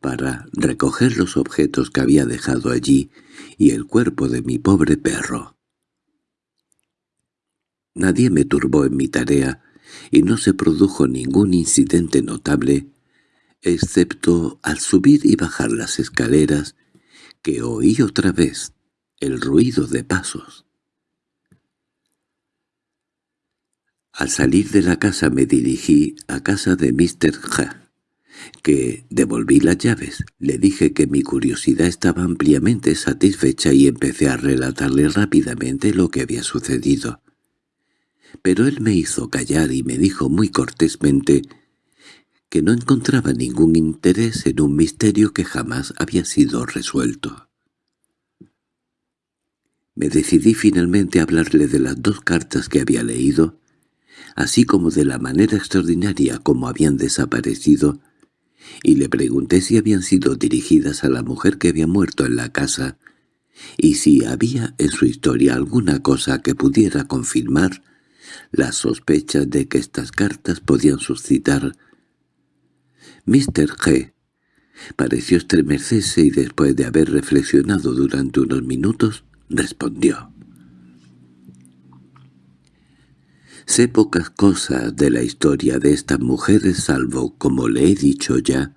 para recoger los objetos que había dejado allí y el cuerpo de mi pobre perro. Nadie me turbó en mi tarea y no se produjo ningún incidente notable, excepto al subir y bajar las escaleras, que oí otra vez el ruido de pasos. Al salir de la casa me dirigí a casa de Mr. H., que devolví las llaves. Le dije que mi curiosidad estaba ampliamente satisfecha y empecé a relatarle rápidamente lo que había sucedido. Pero él me hizo callar y me dijo muy cortésmente que no encontraba ningún interés en un misterio que jamás había sido resuelto. Me decidí finalmente a hablarle de las dos cartas que había leído así como de la manera extraordinaria como habían desaparecido, y le pregunté si habían sido dirigidas a la mujer que había muerto en la casa, y si había en su historia alguna cosa que pudiera confirmar las sospechas de que estas cartas podían suscitar. Mr. G. pareció estremecerse y después de haber reflexionado durante unos minutos, respondió. Sé pocas cosas de la historia de estas mujeres salvo, como le he dicho ya,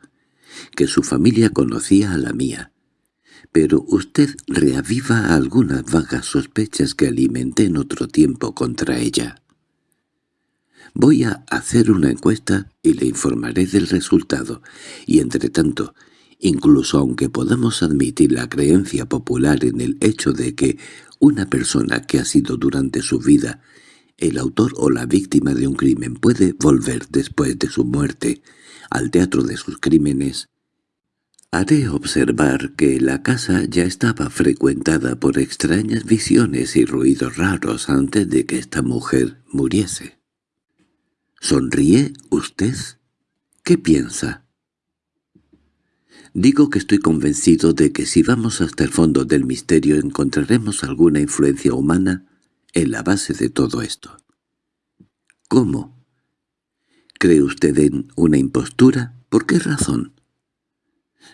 que su familia conocía a la mía. Pero usted reaviva algunas vagas sospechas que alimenté en otro tiempo contra ella. Voy a hacer una encuesta y le informaré del resultado, y entre tanto, incluso aunque podamos admitir la creencia popular en el hecho de que una persona que ha sido durante su vida el autor o la víctima de un crimen puede volver después de su muerte al teatro de sus crímenes, haré observar que la casa ya estaba frecuentada por extrañas visiones y ruidos raros antes de que esta mujer muriese. ¿Sonríe usted? ¿Qué piensa? Digo que estoy convencido de que si vamos hasta el fondo del misterio encontraremos alguna influencia humana en la base de todo esto. ¿Cómo? ¿Cree usted en una impostura? ¿Por qué razón?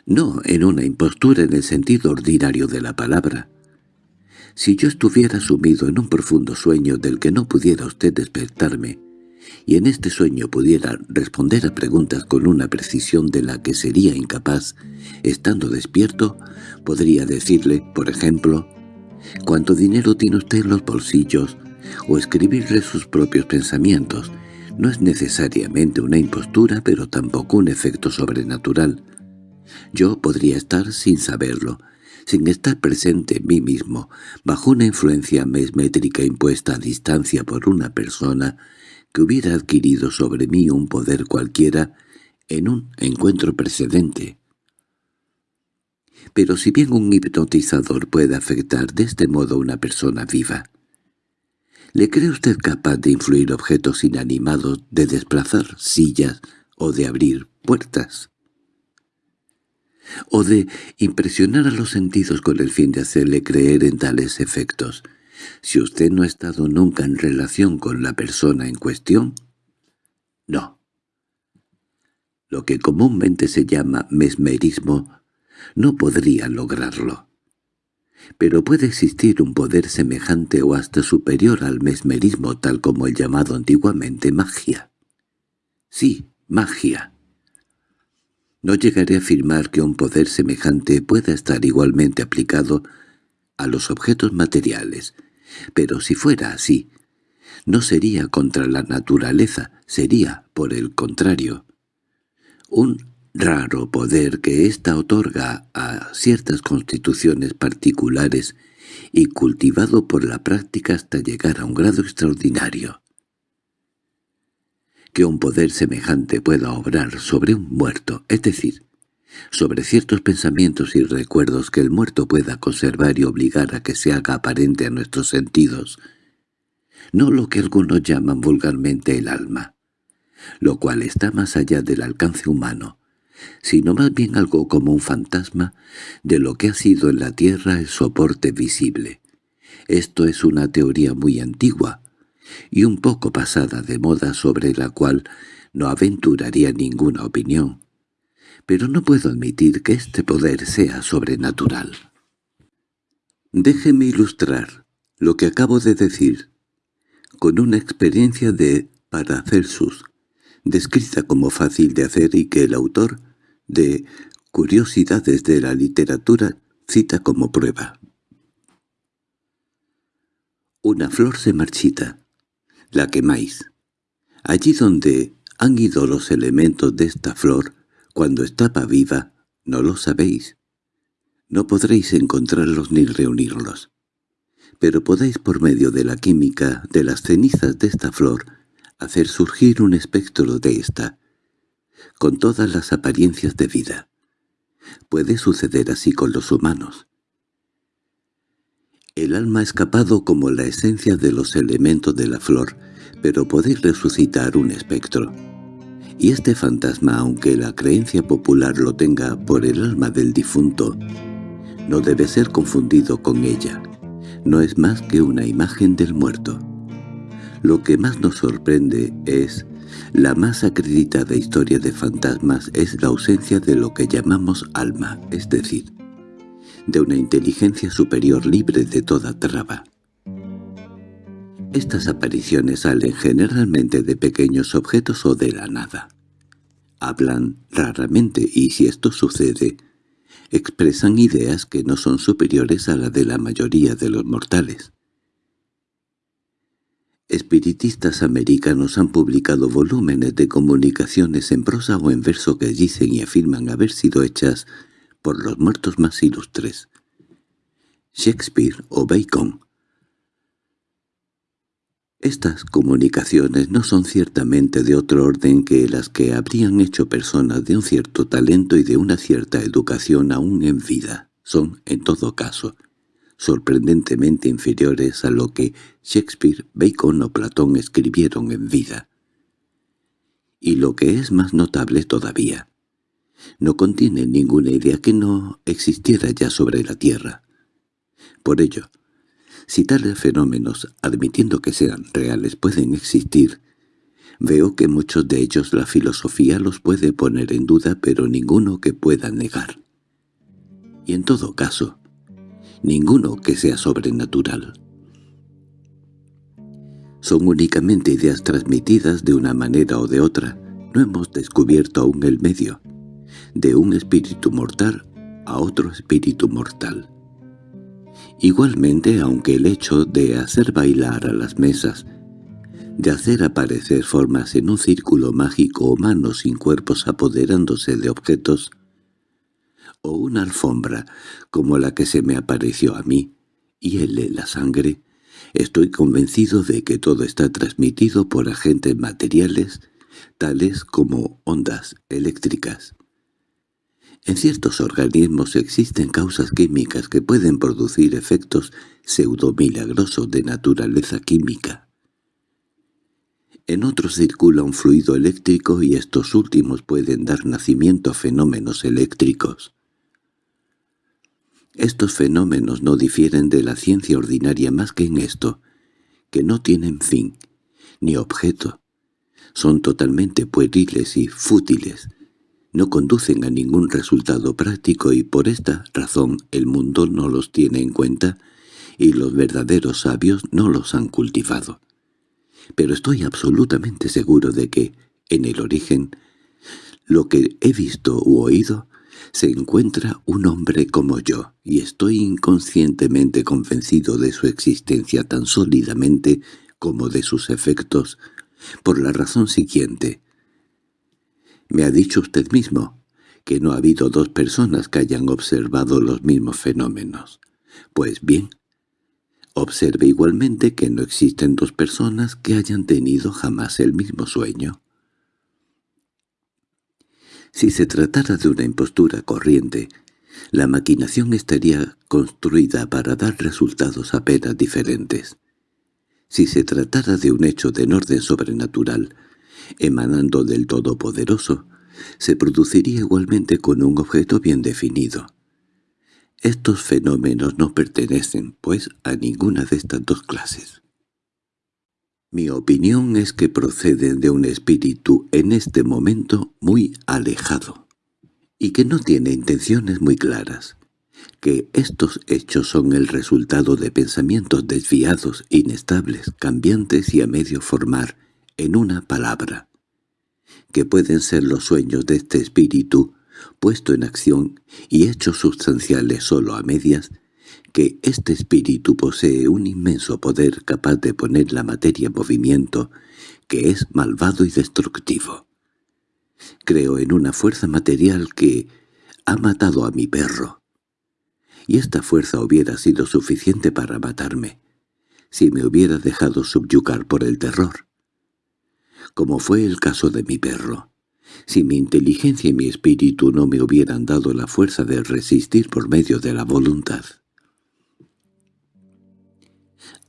No en una impostura en el sentido ordinario de la palabra. Si yo estuviera sumido en un profundo sueño del que no pudiera usted despertarme, y en este sueño pudiera responder a preguntas con una precisión de la que sería incapaz, estando despierto, podría decirle, por ejemplo, «¿Cuánto dinero tiene usted en los bolsillos?» o escribirle sus propios pensamientos. No es necesariamente una impostura, pero tampoco un efecto sobrenatural. Yo podría estar sin saberlo, sin estar presente en mí mismo, bajo una influencia mesmétrica impuesta a distancia por una persona que hubiera adquirido sobre mí un poder cualquiera en un encuentro precedente. Pero si bien un hipnotizador puede afectar de este modo a una persona viva, ¿le cree usted capaz de influir objetos inanimados, de desplazar sillas o de abrir puertas? ¿O de impresionar a los sentidos con el fin de hacerle creer en tales efectos? Si usted no ha estado nunca en relación con la persona en cuestión, no. Lo que comúnmente se llama mesmerismo no podría lograrlo. Pero puede existir un poder semejante o hasta superior al mesmerismo tal como el llamado antiguamente magia. Sí, magia. No llegaré a afirmar que un poder semejante pueda estar igualmente aplicado a los objetos materiales, pero si fuera así, no sería contra la naturaleza, sería, por el contrario, un raro poder que ésta otorga a ciertas constituciones particulares y cultivado por la práctica hasta llegar a un grado extraordinario. Que un poder semejante pueda obrar sobre un muerto, es decir, sobre ciertos pensamientos y recuerdos que el muerto pueda conservar y obligar a que se haga aparente a nuestros sentidos, no lo que algunos llaman vulgarmente el alma, lo cual está más allá del alcance humano, sino más bien algo como un fantasma de lo que ha sido en la tierra el soporte visible. Esto es una teoría muy antigua y un poco pasada de moda sobre la cual no aventuraría ninguna opinión pero no puedo admitir que este poder sea sobrenatural. Déjeme ilustrar lo que acabo de decir con una experiencia de Paracelsus, descrita como fácil de hacer y que el autor de Curiosidades de la literatura cita como prueba. Una flor se marchita, la quemáis. Allí donde han ido los elementos de esta flor, cuando estaba viva, no lo sabéis. No podréis encontrarlos ni reunirlos. Pero podéis por medio de la química de las cenizas de esta flor hacer surgir un espectro de esta, con todas las apariencias de vida. Puede suceder así con los humanos. El alma ha escapado como la esencia de los elementos de la flor, pero podéis resucitar un espectro. Y este fantasma, aunque la creencia popular lo tenga por el alma del difunto, no debe ser confundido con ella. No es más que una imagen del muerto. Lo que más nos sorprende es la más acreditada historia de fantasmas es la ausencia de lo que llamamos alma, es decir, de una inteligencia superior libre de toda traba. Estas apariciones salen generalmente de pequeños objetos o de la nada. Hablan raramente y si esto sucede, expresan ideas que no son superiores a la de la mayoría de los mortales. Espiritistas americanos han publicado volúmenes de comunicaciones en prosa o en verso que dicen y afirman haber sido hechas por los muertos más ilustres, Shakespeare o Bacon. Estas comunicaciones no son ciertamente de otro orden que las que habrían hecho personas de un cierto talento y de una cierta educación aún en vida. Son, en todo caso, sorprendentemente inferiores a lo que Shakespeare, Bacon o Platón escribieron en vida. Y lo que es más notable todavía, no contiene ninguna idea que no existiera ya sobre la Tierra. Por ello, si tales fenómenos, admitiendo que sean reales, pueden existir, veo que muchos de ellos la filosofía los puede poner en duda, pero ninguno que pueda negar. Y en todo caso, ninguno que sea sobrenatural. Son únicamente ideas transmitidas de una manera o de otra. No hemos descubierto aún el medio, de un espíritu mortal a otro espíritu mortal. Igualmente, aunque el hecho de hacer bailar a las mesas, de hacer aparecer formas en un círculo mágico o manos sin cuerpos apoderándose de objetos, o una alfombra como la que se me apareció a mí, y de la sangre, estoy convencido de que todo está transmitido por agentes materiales tales como ondas eléctricas. En ciertos organismos existen causas químicas que pueden producir efectos pseudo-milagrosos de naturaleza química. En otros circula un fluido eléctrico y estos últimos pueden dar nacimiento a fenómenos eléctricos. Estos fenómenos no difieren de la ciencia ordinaria más que en esto, que no tienen fin, ni objeto. Son totalmente pueriles y fútiles. No conducen a ningún resultado práctico y por esta razón el mundo no los tiene en cuenta y los verdaderos sabios no los han cultivado. Pero estoy absolutamente seguro de que, en el origen, lo que he visto u oído se encuentra un hombre como yo, y estoy inconscientemente convencido de su existencia tan sólidamente como de sus efectos, por la razón siguiente. Me ha dicho usted mismo que no ha habido dos personas que hayan observado los mismos fenómenos. Pues bien, observe igualmente que no existen dos personas que hayan tenido jamás el mismo sueño. Si se tratara de una impostura corriente, la maquinación estaría construida para dar resultados apenas diferentes. Si se tratara de un hecho de orden sobrenatural, emanando del Todopoderoso, se produciría igualmente con un objeto bien definido. Estos fenómenos no pertenecen, pues, a ninguna de estas dos clases. Mi opinión es que proceden de un espíritu en este momento muy alejado, y que no tiene intenciones muy claras, que estos hechos son el resultado de pensamientos desviados, inestables, cambiantes y a medio formar, en una palabra, que pueden ser los sueños de este espíritu, puesto en acción y hechos sustanciales solo a medias, que este espíritu posee un inmenso poder capaz de poner la materia en movimiento, que es malvado y destructivo. Creo en una fuerza material que ha matado a mi perro. Y esta fuerza hubiera sido suficiente para matarme, si me hubiera dejado subyugar por el terror. Como fue el caso de mi perro, si mi inteligencia y mi espíritu no me hubieran dado la fuerza de resistir por medio de la voluntad.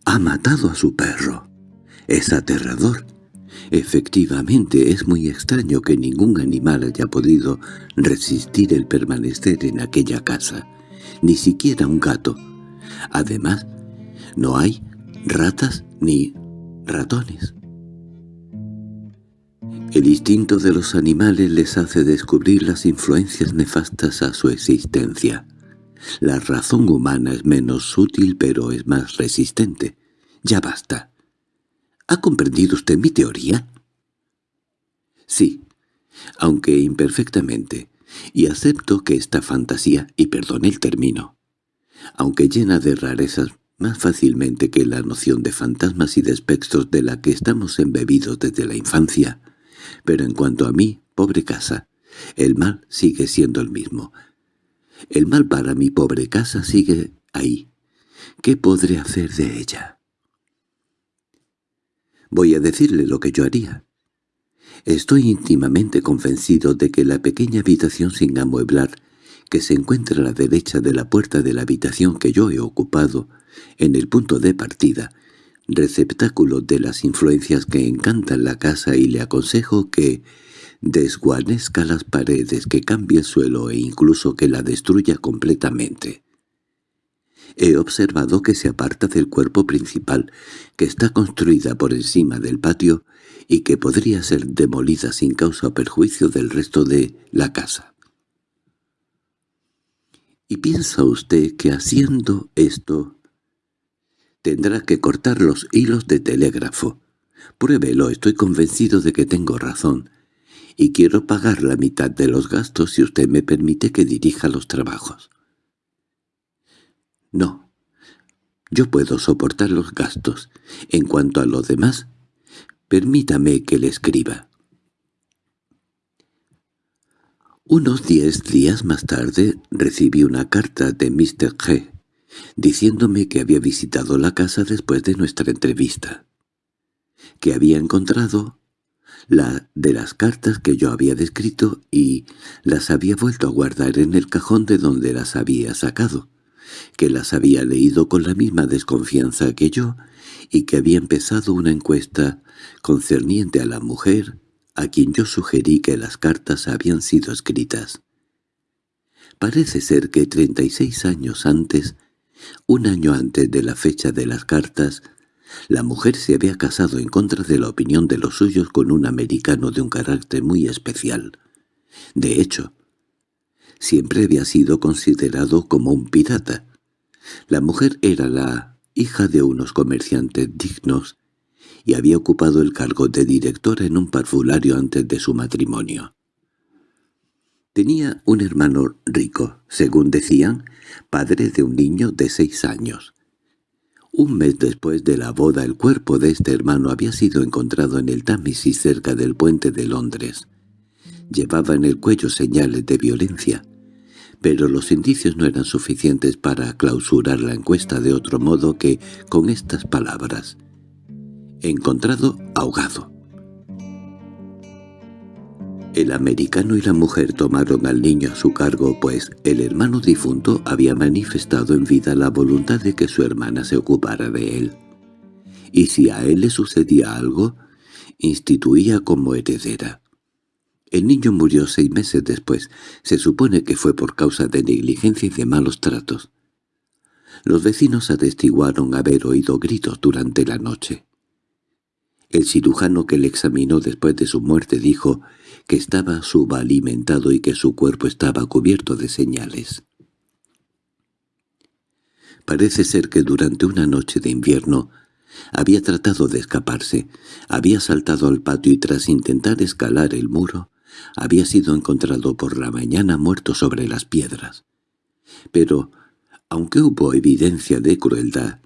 Ha matado a su perro. Es aterrador. Efectivamente, es muy extraño que ningún animal haya podido resistir el permanecer en aquella casa, ni siquiera un gato. Además, no hay ratas ni ratones. El instinto de los animales les hace descubrir las influencias nefastas a su existencia. La razón humana es menos sutil pero es más resistente. Ya basta. ¿Ha comprendido usted mi teoría? Sí, aunque imperfectamente, y acepto que esta fantasía, y perdone el término, aunque llena de rarezas, más fácilmente que la noción de fantasmas y de espectros de la que estamos embebidos desde la infancia, pero en cuanto a mí, pobre casa, el mal sigue siendo el mismo. El mal para mi pobre casa sigue ahí. ¿Qué podré hacer de ella? Voy a decirle lo que yo haría. Estoy íntimamente convencido de que la pequeña habitación sin amueblar, que se encuentra a la derecha de la puerta de la habitación que yo he ocupado, en el punto de partida, receptáculo de las influencias que encantan la casa y le aconsejo que desguanezca las paredes, que cambie el suelo e incluso que la destruya completamente. He observado que se aparta del cuerpo principal, que está construida por encima del patio y que podría ser demolida sin causa o perjuicio del resto de la casa. ¿Y piensa usted que haciendo esto tendrá que cortar los hilos de telégrafo? Pruébelo, estoy convencido de que tengo razón, y quiero pagar la mitad de los gastos si usted me permite que dirija los trabajos. No. Yo puedo soportar los gastos. En cuanto a lo demás, permítame que le escriba. Unos diez días más tarde recibí una carta de Mr. G. diciéndome que había visitado la casa después de nuestra entrevista, que había encontrado la de las cartas que yo había descrito y las había vuelto a guardar en el cajón de donde las había sacado que las había leído con la misma desconfianza que yo y que había empezado una encuesta concerniente a la mujer a quien yo sugerí que las cartas habían sido escritas. Parece ser que treinta y seis años antes, un año antes de la fecha de las cartas, la mujer se había casado en contra de la opinión de los suyos con un americano de un carácter muy especial. De hecho, siempre había sido considerado como un pirata. La mujer era la hija de unos comerciantes dignos y había ocupado el cargo de directora en un parfulario antes de su matrimonio. Tenía un hermano rico, según decían, padre de un niño de seis años. Un mes después de la boda el cuerpo de este hermano había sido encontrado en el Támesis cerca del puente de Londres. Llevaba en el cuello señales de violencia pero los indicios no eran suficientes para clausurar la encuesta de otro modo que con estas palabras. Encontrado ahogado. El americano y la mujer tomaron al niño a su cargo, pues el hermano difunto había manifestado en vida la voluntad de que su hermana se ocupara de él. Y si a él le sucedía algo, instituía como heredera. El niño murió seis meses después. Se supone que fue por causa de negligencia y de malos tratos. Los vecinos atestiguaron haber oído gritos durante la noche. El cirujano que le examinó después de su muerte dijo que estaba subalimentado y que su cuerpo estaba cubierto de señales. Parece ser que durante una noche de invierno había tratado de escaparse, había saltado al patio y tras intentar escalar el muro, había sido encontrado por la mañana muerto sobre las piedras. Pero, aunque hubo evidencia de crueldad,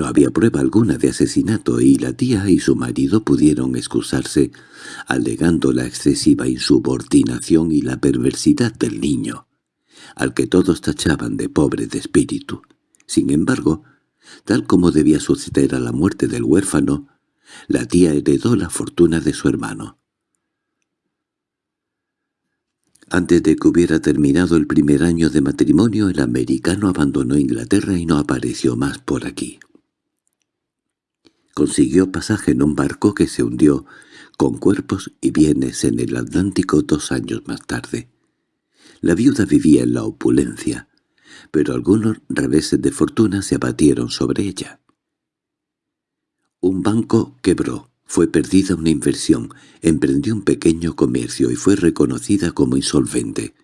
no había prueba alguna de asesinato y la tía y su marido pudieron excusarse, alegando la excesiva insubordinación y la perversidad del niño, al que todos tachaban de pobre de espíritu. Sin embargo, tal como debía suceder a la muerte del huérfano, la tía heredó la fortuna de su hermano. Antes de que hubiera terminado el primer año de matrimonio, el americano abandonó Inglaterra y no apareció más por aquí. Consiguió pasaje en un barco que se hundió con cuerpos y bienes en el Atlántico dos años más tarde. La viuda vivía en la opulencia, pero algunos reveses de fortuna se abatieron sobre ella. Un banco quebró. Fue perdida una inversión, emprendió un pequeño comercio y fue reconocida como insolvente.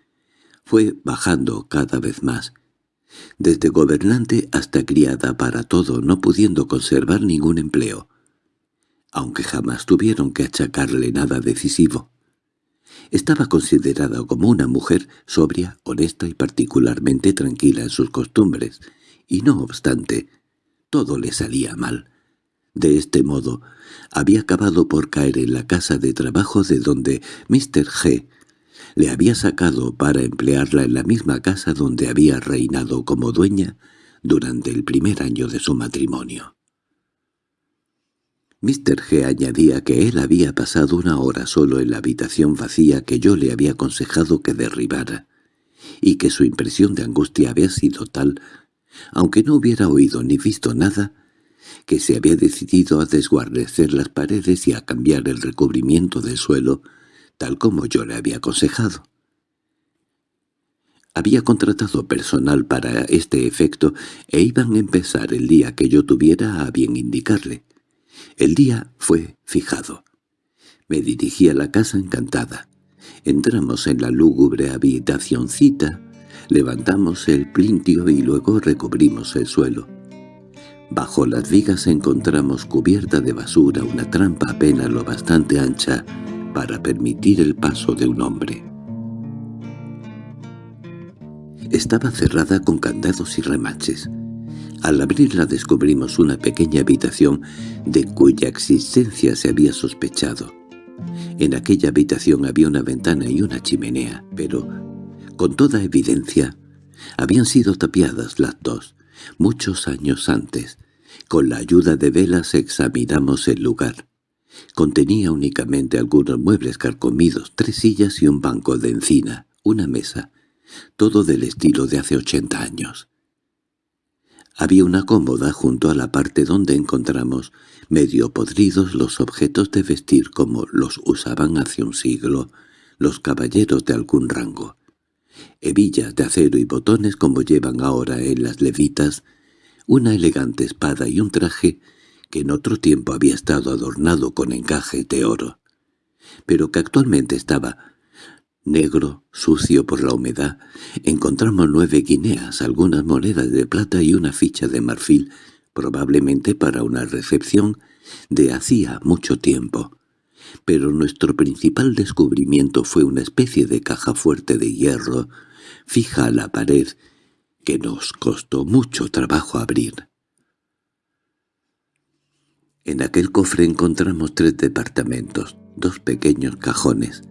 Fue bajando cada vez más, desde gobernante hasta criada para todo, no pudiendo conservar ningún empleo, aunque jamás tuvieron que achacarle nada decisivo. Estaba considerada como una mujer sobria, honesta y particularmente tranquila en sus costumbres, y no obstante, todo le salía mal. De este modo, había acabado por caer en la casa de trabajo de donde Mr. G. le había sacado para emplearla en la misma casa donde había reinado como dueña durante el primer año de su matrimonio. Mr. G. añadía que él había pasado una hora solo en la habitación vacía que yo le había aconsejado que derribara, y que su impresión de angustia había sido tal, aunque no hubiera oído ni visto nada, que se había decidido a desguarnecer las paredes y a cambiar el recubrimiento del suelo, tal como yo le había aconsejado. Había contratado personal para este efecto e iban a empezar el día que yo tuviera a bien indicarle. El día fue fijado. Me dirigí a la casa encantada. Entramos en la lúgubre habitacioncita, levantamos el plintio y luego recubrimos el suelo. Bajo las vigas encontramos cubierta de basura una trampa apenas lo bastante ancha para permitir el paso de un hombre. Estaba cerrada con candados y remaches. Al abrirla descubrimos una pequeña habitación de cuya existencia se había sospechado. En aquella habitación había una ventana y una chimenea, pero, con toda evidencia, habían sido tapiadas las dos, muchos años antes. Con la ayuda de velas examinamos el lugar. Contenía únicamente algunos muebles carcomidos, tres sillas y un banco de encina, una mesa, todo del estilo de hace ochenta años. Había una cómoda junto a la parte donde encontramos, medio podridos, los objetos de vestir como los usaban hace un siglo los caballeros de algún rango. Hebillas de acero y botones como llevan ahora en las levitas, una elegante espada y un traje en otro tiempo había estado adornado con encaje de oro, pero que actualmente estaba negro, sucio por la humedad, encontramos nueve guineas, algunas monedas de plata y una ficha de marfil, probablemente para una recepción de hacía mucho tiempo. Pero nuestro principal descubrimiento fue una especie de caja fuerte de hierro, fija a la pared, que nos costó mucho trabajo abrir. En aquel cofre encontramos tres departamentos, dos pequeños cajones,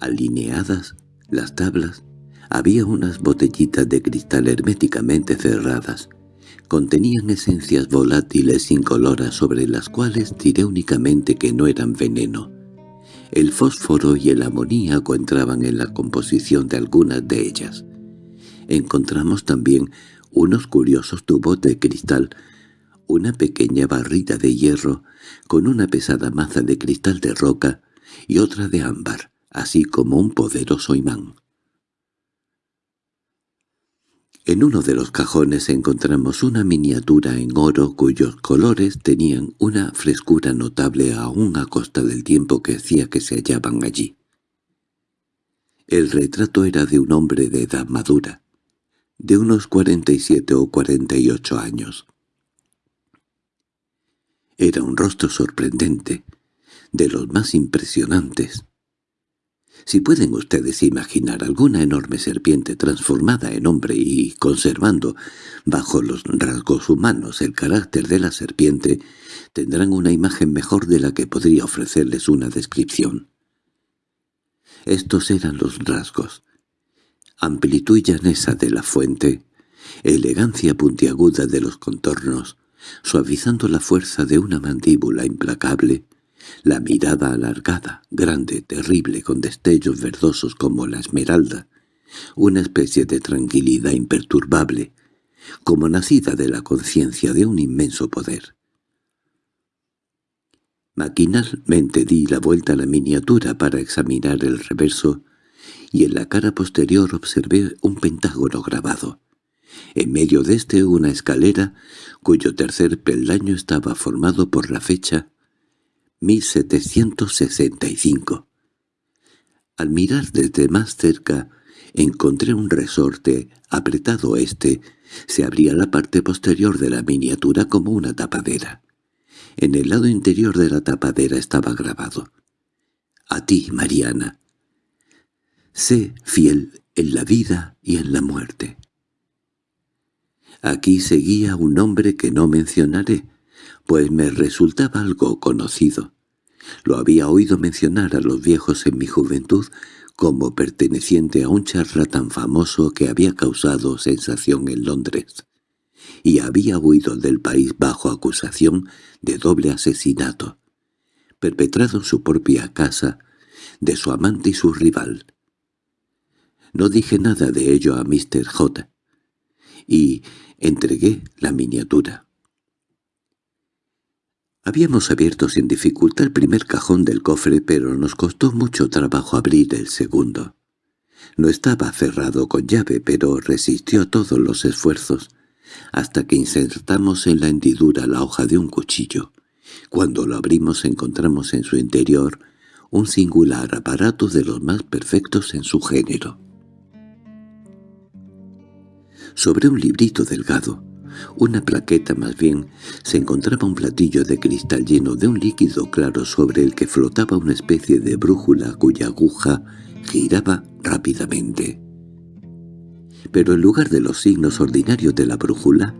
alineadas las tablas, había unas botellitas de cristal herméticamente cerradas. Contenían esencias volátiles incoloras sobre las cuales diré únicamente que no eran veneno. El fósforo y el amoníaco entraban en la composición de algunas de ellas. Encontramos también unos curiosos tubos de cristal, una pequeña barrita de hierro con una pesada maza de cristal de roca y otra de ámbar así como un poderoso imán. En uno de los cajones encontramos una miniatura en oro cuyos colores tenían una frescura notable aún a costa del tiempo que hacía que se hallaban allí. El retrato era de un hombre de edad madura, de unos cuarenta y siete o cuarenta y ocho años. Era un rostro sorprendente, de los más impresionantes. Si pueden ustedes imaginar alguna enorme serpiente transformada en hombre y conservando bajo los rasgos humanos el carácter de la serpiente, tendrán una imagen mejor de la que podría ofrecerles una descripción. Estos eran los rasgos. Amplitud llanesa de la fuente, elegancia puntiaguda de los contornos, suavizando la fuerza de una mandíbula implacable, la mirada alargada, grande, terrible, con destellos verdosos como la esmeralda, una especie de tranquilidad imperturbable, como nacida de la conciencia de un inmenso poder. Maquinalmente di la vuelta a la miniatura para examinar el reverso, y en la cara posterior observé un pentágono grabado. En medio de este una escalera, cuyo tercer peldaño estaba formado por la fecha 1765. Al mirar desde más cerca, encontré un resorte apretado este. Se abría la parte posterior de la miniatura como una tapadera. En el lado interior de la tapadera estaba grabado. «A ti, Mariana. Sé fiel en la vida y en la muerte». Aquí seguía un hombre que no mencionaré, pues me resultaba algo conocido. Lo había oído mencionar a los viejos en mi juventud como perteneciente a un charlatán famoso que había causado sensación en Londres, y había huido del país bajo acusación de doble asesinato, perpetrado en su propia casa, de su amante y su rival. No dije nada de ello a Mr. J. y entregué la miniatura. Habíamos abierto sin dificultad el primer cajón del cofre, pero nos costó mucho trabajo abrir el segundo. No estaba cerrado con llave, pero resistió todos los esfuerzos, hasta que insertamos en la hendidura la hoja de un cuchillo. Cuando lo abrimos encontramos en su interior un singular aparato de los más perfectos en su género. Sobre un librito delgado, una plaqueta más bien, se encontraba un platillo de cristal lleno de un líquido claro sobre el que flotaba una especie de brújula cuya aguja giraba rápidamente. Pero en lugar de los signos ordinarios de la brújula,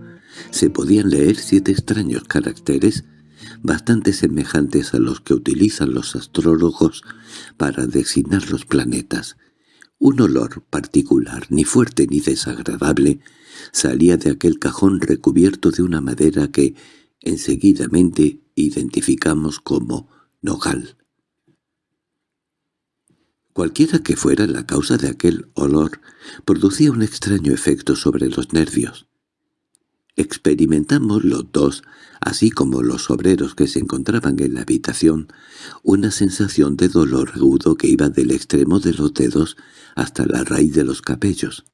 se podían leer siete extraños caracteres bastante semejantes a los que utilizan los astrólogos para designar los planetas. Un olor particular, ni fuerte ni desagradable, salía de aquel cajón recubierto de una madera que enseguidamente identificamos como nogal. Cualquiera que fuera la causa de aquel olor, producía un extraño efecto sobre los nervios. Experimentamos los dos, así como los obreros que se encontraban en la habitación, una sensación de dolor agudo que iba del extremo de los dedos hasta la raíz de los cabellos.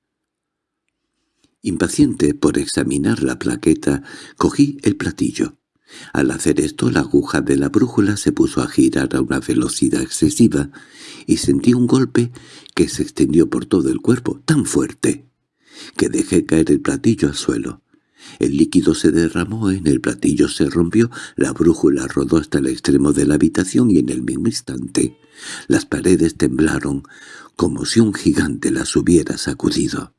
Impaciente por examinar la plaqueta, cogí el platillo. Al hacer esto la aguja de la brújula se puso a girar a una velocidad excesiva y sentí un golpe que se extendió por todo el cuerpo tan fuerte que dejé caer el platillo al suelo. El líquido se derramó, en el platillo se rompió, la brújula rodó hasta el extremo de la habitación y en el mismo instante las paredes temblaron como si un gigante las hubiera sacudido.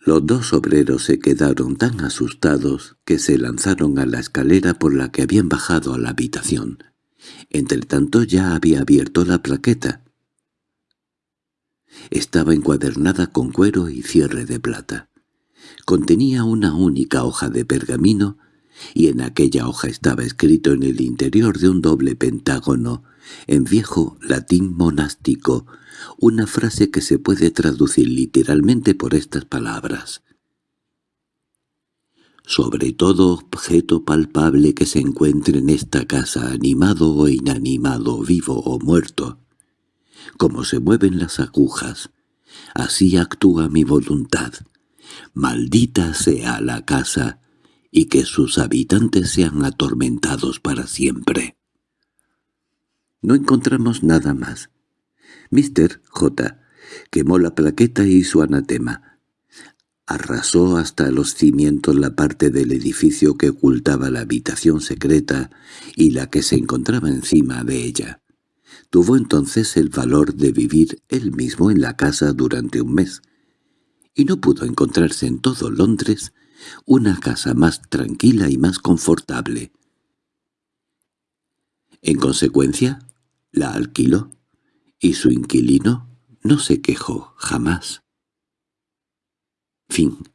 Los dos obreros se quedaron tan asustados que se lanzaron a la escalera por la que habían bajado a la habitación. Entretanto ya había abierto la plaqueta. Estaba encuadernada con cuero y cierre de plata. Contenía una única hoja de pergamino, y en aquella hoja estaba escrito en el interior de un doble pentágono, en viejo latín monástico, una frase que se puede traducir literalmente por estas palabras. Sobre todo objeto palpable que se encuentre en esta casa, animado o inanimado, vivo o muerto, como se mueven las agujas, así actúa mi voluntad. Maldita sea la casa, y que sus habitantes sean atormentados para siempre. No encontramos nada más. Mr. J. quemó la plaqueta y su anatema. Arrasó hasta los cimientos la parte del edificio que ocultaba la habitación secreta y la que se encontraba encima de ella. Tuvo entonces el valor de vivir él mismo en la casa durante un mes, y no pudo encontrarse en todo Londres una casa más tranquila y más confortable. En consecuencia, la alquiló y su inquilino no se quejó jamás. Fin